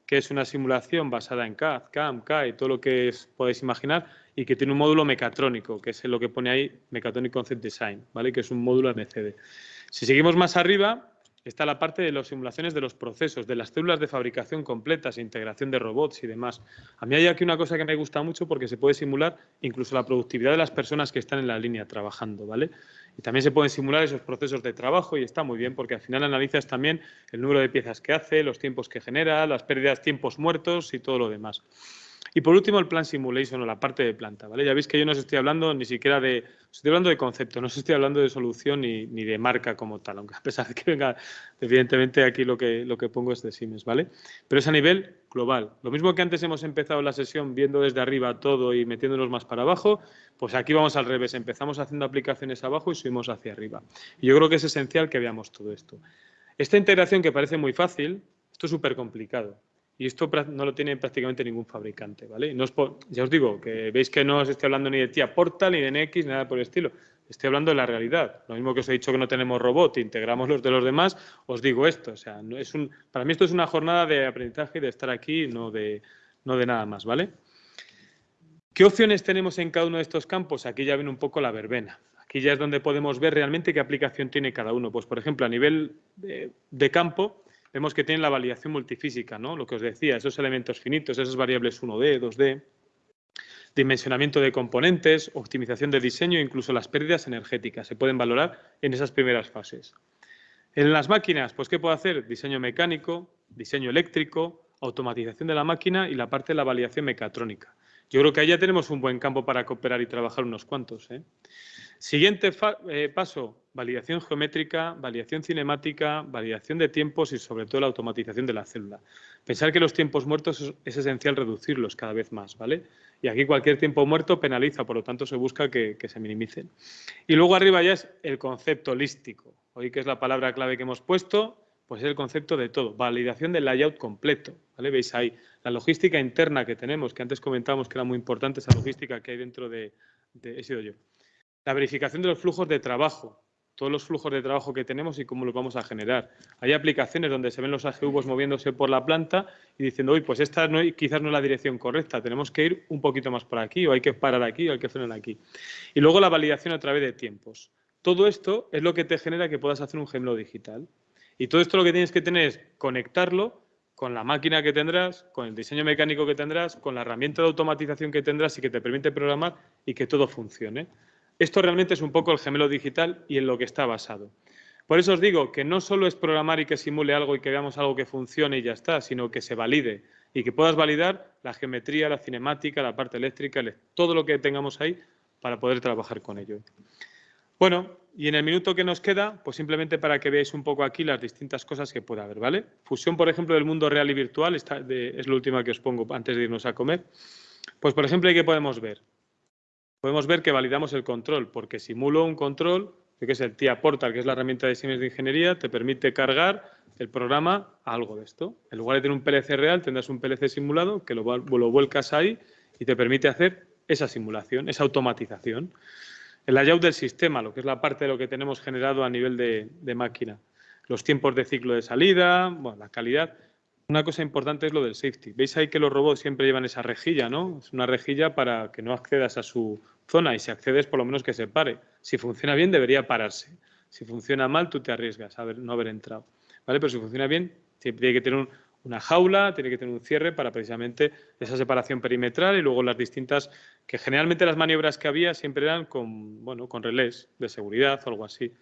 que es una simulación basada en CAD, CAM, CAE, todo lo que podéis imaginar, y que tiene un módulo mecatrónico, que es lo que pone ahí, Mechatronic Concept Design, ¿vale? que es un módulo MCD. Si seguimos más arriba, está la parte de las simulaciones de los procesos, de las células de fabricación completas, integración de robots y demás. A mí hay aquí una cosa que me gusta mucho porque se puede simular incluso la productividad de las personas que están en la línea trabajando, ¿vale? Y también se pueden simular esos procesos de trabajo y está muy bien porque al final analizas también el número de piezas que hace, los tiempos que genera, las pérdidas, tiempos muertos y todo lo demás. Y por último, el plan simulation o la parte de planta, ¿vale? Ya veis que yo no os estoy hablando ni siquiera de, estoy hablando de concepto, no os estoy hablando de solución ni, ni, de marca como tal, aunque a pesar de que venga, evidentemente aquí lo que, lo que pongo es de Siemens, ¿vale? Pero es a nivel global. Lo mismo que antes hemos empezado la sesión viendo desde arriba todo y metiéndonos más para abajo, pues aquí vamos al revés, empezamos haciendo aplicaciones abajo y subimos hacia arriba. Y yo creo que es esencial que veamos todo esto. Esta integración que parece muy fácil, esto es súper complicado. Y esto no lo tiene prácticamente ningún fabricante, ¿vale? No ya os digo, que veis que no os estoy hablando ni de tía Portal, ni de NX, nada por el estilo. Estoy hablando de la realidad. Lo mismo que os he dicho que no tenemos robot, integramos los de los demás, os digo esto. O sea, no es un, para mí esto es una jornada de aprendizaje de estar aquí, no de, no de nada más, ¿vale? ¿Qué opciones tenemos en cada uno de estos campos? Aquí ya viene un poco la verbena. Aquí ya es donde podemos ver realmente qué aplicación tiene cada uno. Pues, por ejemplo, a nivel de campo, vemos que tienen la validación multifísica, ¿no? Lo que os decía, esos elementos finitos, esas variables 1D, 2D, dimensionamiento de componentes, optimización de diseño, incluso las pérdidas energéticas se pueden valorar en esas primeras fases. En las máquinas, pues ¿qué puedo hacer? Diseño mecánico, diseño eléctrico, automatización de la máquina y la parte de la validación mecatrónica. Yo creo que ahí ya tenemos un buen campo para cooperar y trabajar unos cuantos. ¿eh? Siguiente eh, paso, validación geométrica, validación cinemática, validación de tiempos y sobre todo la automatización de la célula. Pensar que los tiempos muertos es, esencial reducirlos cada vez más, ¿vale? Y aquí cualquier tiempo muerto penaliza, por lo tanto se busca que, se minimicen. Y luego arriba ya es el concepto holístico. Hoy que es la palabra clave que hemos puesto, pues es el concepto de todo. Validación del layout completo, ¿vale? Veis ahí la logística interna que tenemos, que antes comentamos que era muy importante esa logística que hay dentro de, de he sido yo. La verificación de los flujos de trabajo, todos los flujos de trabajo que tenemos y cómo los vamos a generar. Hay aplicaciones donde se ven los AGVs moviéndose por la planta y diciendo, uy, pues esta no, quizás no es la dirección correcta, tenemos que ir un poquito más por aquí o hay que parar aquí o hay que frenar aquí. Y luego la validación a través de tiempos. Todo esto es lo que te genera que puedas hacer un gemelo digital. Y todo esto lo que tienes que tener es conectarlo con la máquina que tendrás, con el diseño mecánico que tendrás, con la herramienta de automatización que tendrás y que te permite programar y que todo funcione. Esto realmente es un poco el gemelo digital y en lo que está basado. Por eso os digo que no solo es programar y que simule algo y que veamos algo que funcione y ya está, sino que se valide y que puedas validar la geometría, la cinemática, la parte eléctrica, todo lo que tengamos ahí para poder trabajar con ello. Bueno, y en el minuto que nos queda, pues simplemente para que veáis un poco aquí las distintas cosas que puede haber, ¿vale? Fusión, por ejemplo, del mundo real y virtual, esta es la última que os pongo antes de irnos a comer. Pues, por ejemplo, ¿qué podemos ver? Podemos ver que validamos el control, porque simulo un control, que es el TIA Portal, que es la herramienta de Siemens de Ingeniería, te permite cargar el programa a algo de esto. En lugar de tener un PLC real, tendrás un PLC simulado que lo, vuelcas ahí y te permite hacer esa simulación, esa automatización. El layout del sistema, lo que es la parte de lo que tenemos generado a nivel de, de máquina. Los tiempos de ciclo de salida, bueno, la calidad. Una cosa importante es lo del safety. Veis ahí que los robots siempre llevan esa rejilla, ¿no? Es una rejilla para que no accedas a su zona y si accedes por lo menos que se pare. Si funciona bien debería pararse. Si funciona mal tú te arriesgas a no haber entrado. ¿Vale? Pero si funciona bien tiene que tener una jaula, tiene que tener un cierre para precisamente esa separación perimetral y luego las distintas, que generalmente las maniobras que había siempre eran con, bueno, con relés de seguridad o algo así.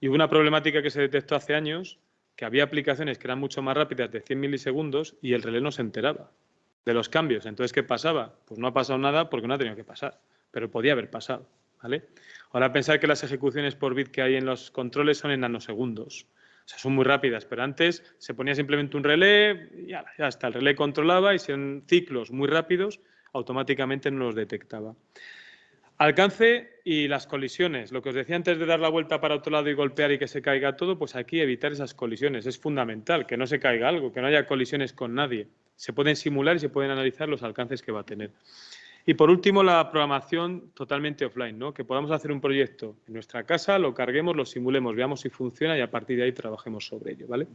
Y hubo una problemática que se detectó hace años, que había aplicaciones que eran mucho más rápidas de 100 milisegundos y el relé no se enteraba de los cambios. Entonces, ¿qué pasaba? Pues no ha pasado nada porque no ha tenido que pasar pero podía haber pasado. ¿vale? Ahora pensar que las ejecuciones por bit que hay en los controles son en nanosegundos. O sea, son muy rápidas, pero antes se ponía simplemente un relé y ya, está. El relé controlaba y si eran ciclos muy rápidos, automáticamente no los detectaba. Alcance y las colisiones. Lo que os decía antes de dar la vuelta para otro lado y golpear y que se caiga todo, pues aquí evitar esas colisiones. Es fundamental que no se caiga algo, que no haya colisiones con nadie. Se pueden simular y se pueden analizar los alcances que va a tener. Y por último, la programación totalmente offline, ¿no? que podamos hacer un proyecto en nuestra casa, lo carguemos, lo simulemos, veamos si funciona y a partir de ahí trabajemos sobre ello. ¿vale?